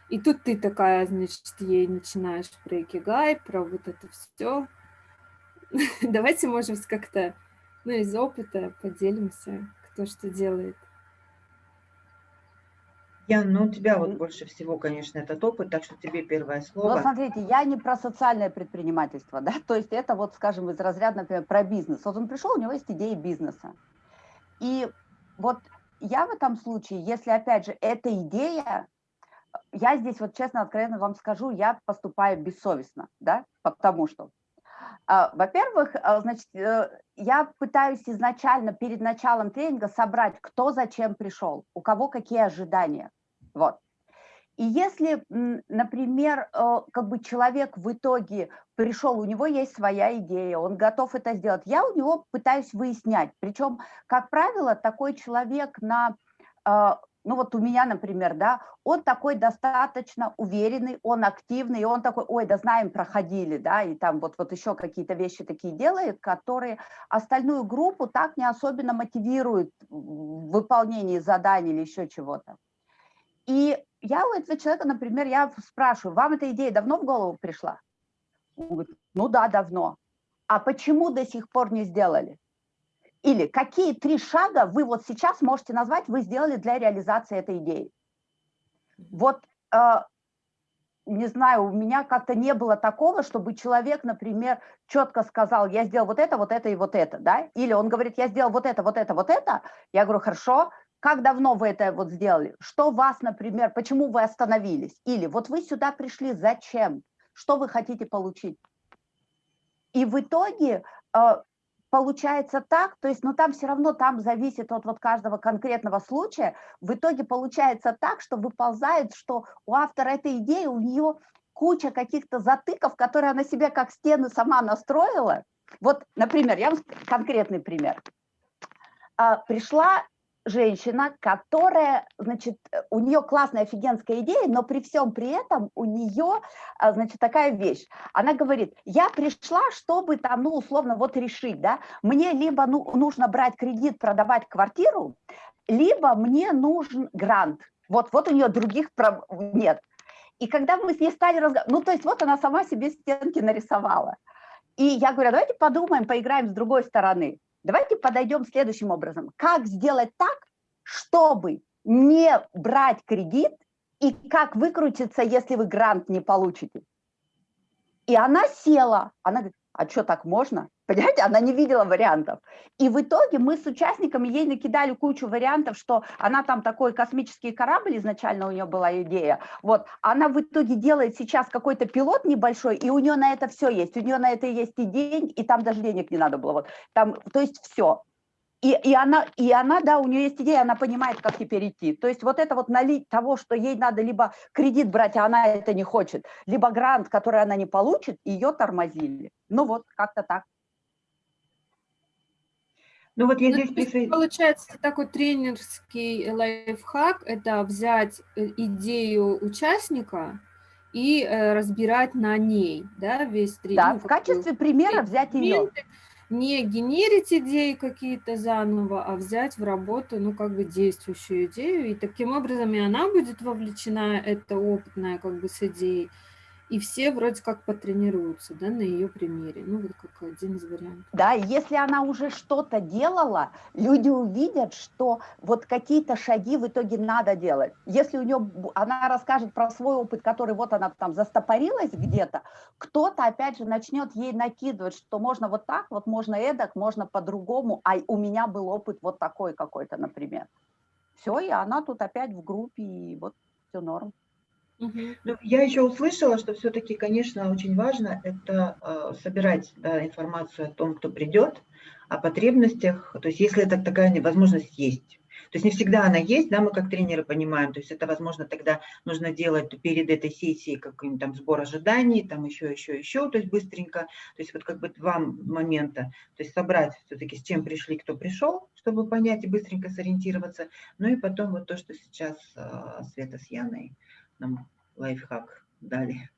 и тут ты такая, значит, ей начинаешь про икигай, про вот это все. Давайте, может как-то ну, из опыта поделимся, кто что делает. Ян, ну у тебя вот больше всего, конечно, этот опыт, так что тебе первое слово. Ну, смотрите, я не про социальное предпринимательство, да, то есть это вот, скажем, из разряда, например, про бизнес. Вот он пришел, у него есть идея бизнеса. И вот я в этом случае, если, опять же, эта идея, я здесь вот честно, откровенно вам скажу, я поступаю бессовестно, да, потому что во-первых, а, значит, э, я пытаюсь изначально перед началом тренинга собрать, кто зачем пришел, у кого какие ожидания. Вот. И если, например, э, как бы человек в итоге пришел, у него есть своя идея, он готов это сделать, я у него пытаюсь выяснять. Причем, как правило, такой человек на а, ну вот у меня, например, да, он такой достаточно уверенный, он активный, и он такой, ой, да знаем, проходили, да, и там вот, вот еще какие-то вещи такие делает, которые остальную группу так не особенно мотивируют в выполнении заданий или еще чего-то. И я у этого человека, например, я спрашиваю, вам эта идея давно в голову пришла? Он говорит, ну да, давно. А почему до сих пор не сделали? Или какие три шага вы вот сейчас можете назвать, вы сделали для реализации этой идеи? Вот, э, не знаю, у меня как-то не было такого, чтобы человек, например, четко сказал, я сделал вот это, вот это и вот это, да? Или он говорит, я сделал вот это, вот это, вот это. Я говорю, хорошо, как давно вы это вот сделали? Что вас, например, почему вы остановились? Или вот вы сюда пришли, зачем? Что вы хотите получить? И в итоге э, получается так, то есть, ну там все равно, там зависит от вот каждого конкретного случая, в итоге получается так, что выползает, что у автора этой идеи, у нее куча каких-то затыков, которые она себе как стены сама настроила. Вот, например, я вам конкретный пример. А, пришла женщина, которая, значит, у нее классная офигенская идея, но при всем при этом у нее, а, значит, такая вещь. Она говорит, я пришла, чтобы там, ну, условно, вот решить, да, мне либо ну, нужно брать кредит, продавать квартиру, либо мне нужен грант. Вот, вот у нее других нет. И когда мы с ней стали разговаривать, ну, то есть вот она сама себе стенки нарисовала. И я говорю, давайте подумаем, поиграем с другой стороны. Давайте подойдем следующим образом. Как сделать так, чтобы не брать кредит и как выкрутиться, если вы грант не получите? И она села, она говорит, а что так можно? Понимаете, она не видела вариантов. И в итоге мы с участниками ей накидали кучу вариантов, что она там такой космический корабль, изначально у нее была идея. Вот, она в итоге делает сейчас какой-то пилот небольшой, и у нее на это все есть. У нее на это есть и день, и там даже денег не надо было. Вот, там, то есть все. И, и, она, и она, да, у нее есть идея, она понимает, как теперь идти. То есть вот это вот налить того, что ей надо либо кредит брать, а она это не хочет, либо грант, который она не получит, ее тормозили. Ну вот, как-то так. Ну вот я ну, здесь присоединяюсь. Получается, такой тренерский лайфхак – это взять э, идею участника и э, разбирать на ней, да, весь тренинг. Да, в качестве примера взять ее. Не генерить идеи какие-то заново, а взять в работу, ну, как бы действующую идею, и таким образом и она будет вовлечена, это опытная, как бы, с идеей, и все вроде как потренируются да, на ее примере. Ну, вот как один из вариантов. Да, если она уже что-то делала, люди увидят, что вот какие-то шаги в итоге надо делать. Если у нее, она расскажет про свой опыт, который вот она там застопорилась где-то, кто-то опять же начнет ей накидывать, что можно вот так, вот можно эдак, можно по-другому, а у меня был опыт вот такой какой-то, например. Все, и она тут опять в группе, и вот все норм. Ну, я еще услышала, что все-таки, конечно, очень важно это э, собирать да, информацию о том, кто придет, о потребностях, то есть если это такая возможность есть. То есть не всегда она есть, да, мы как тренеры понимаем, то есть это, возможно, тогда нужно делать перед этой сессией какой-нибудь там сбор ожиданий, там еще, еще, еще, то есть быстренько, то есть вот как бы два момента, то есть собрать все-таки с чем пришли, кто пришел, чтобы понять и быстренько сориентироваться, ну и потом вот то, что сейчас э, Света с Яной нам лайфхак дали.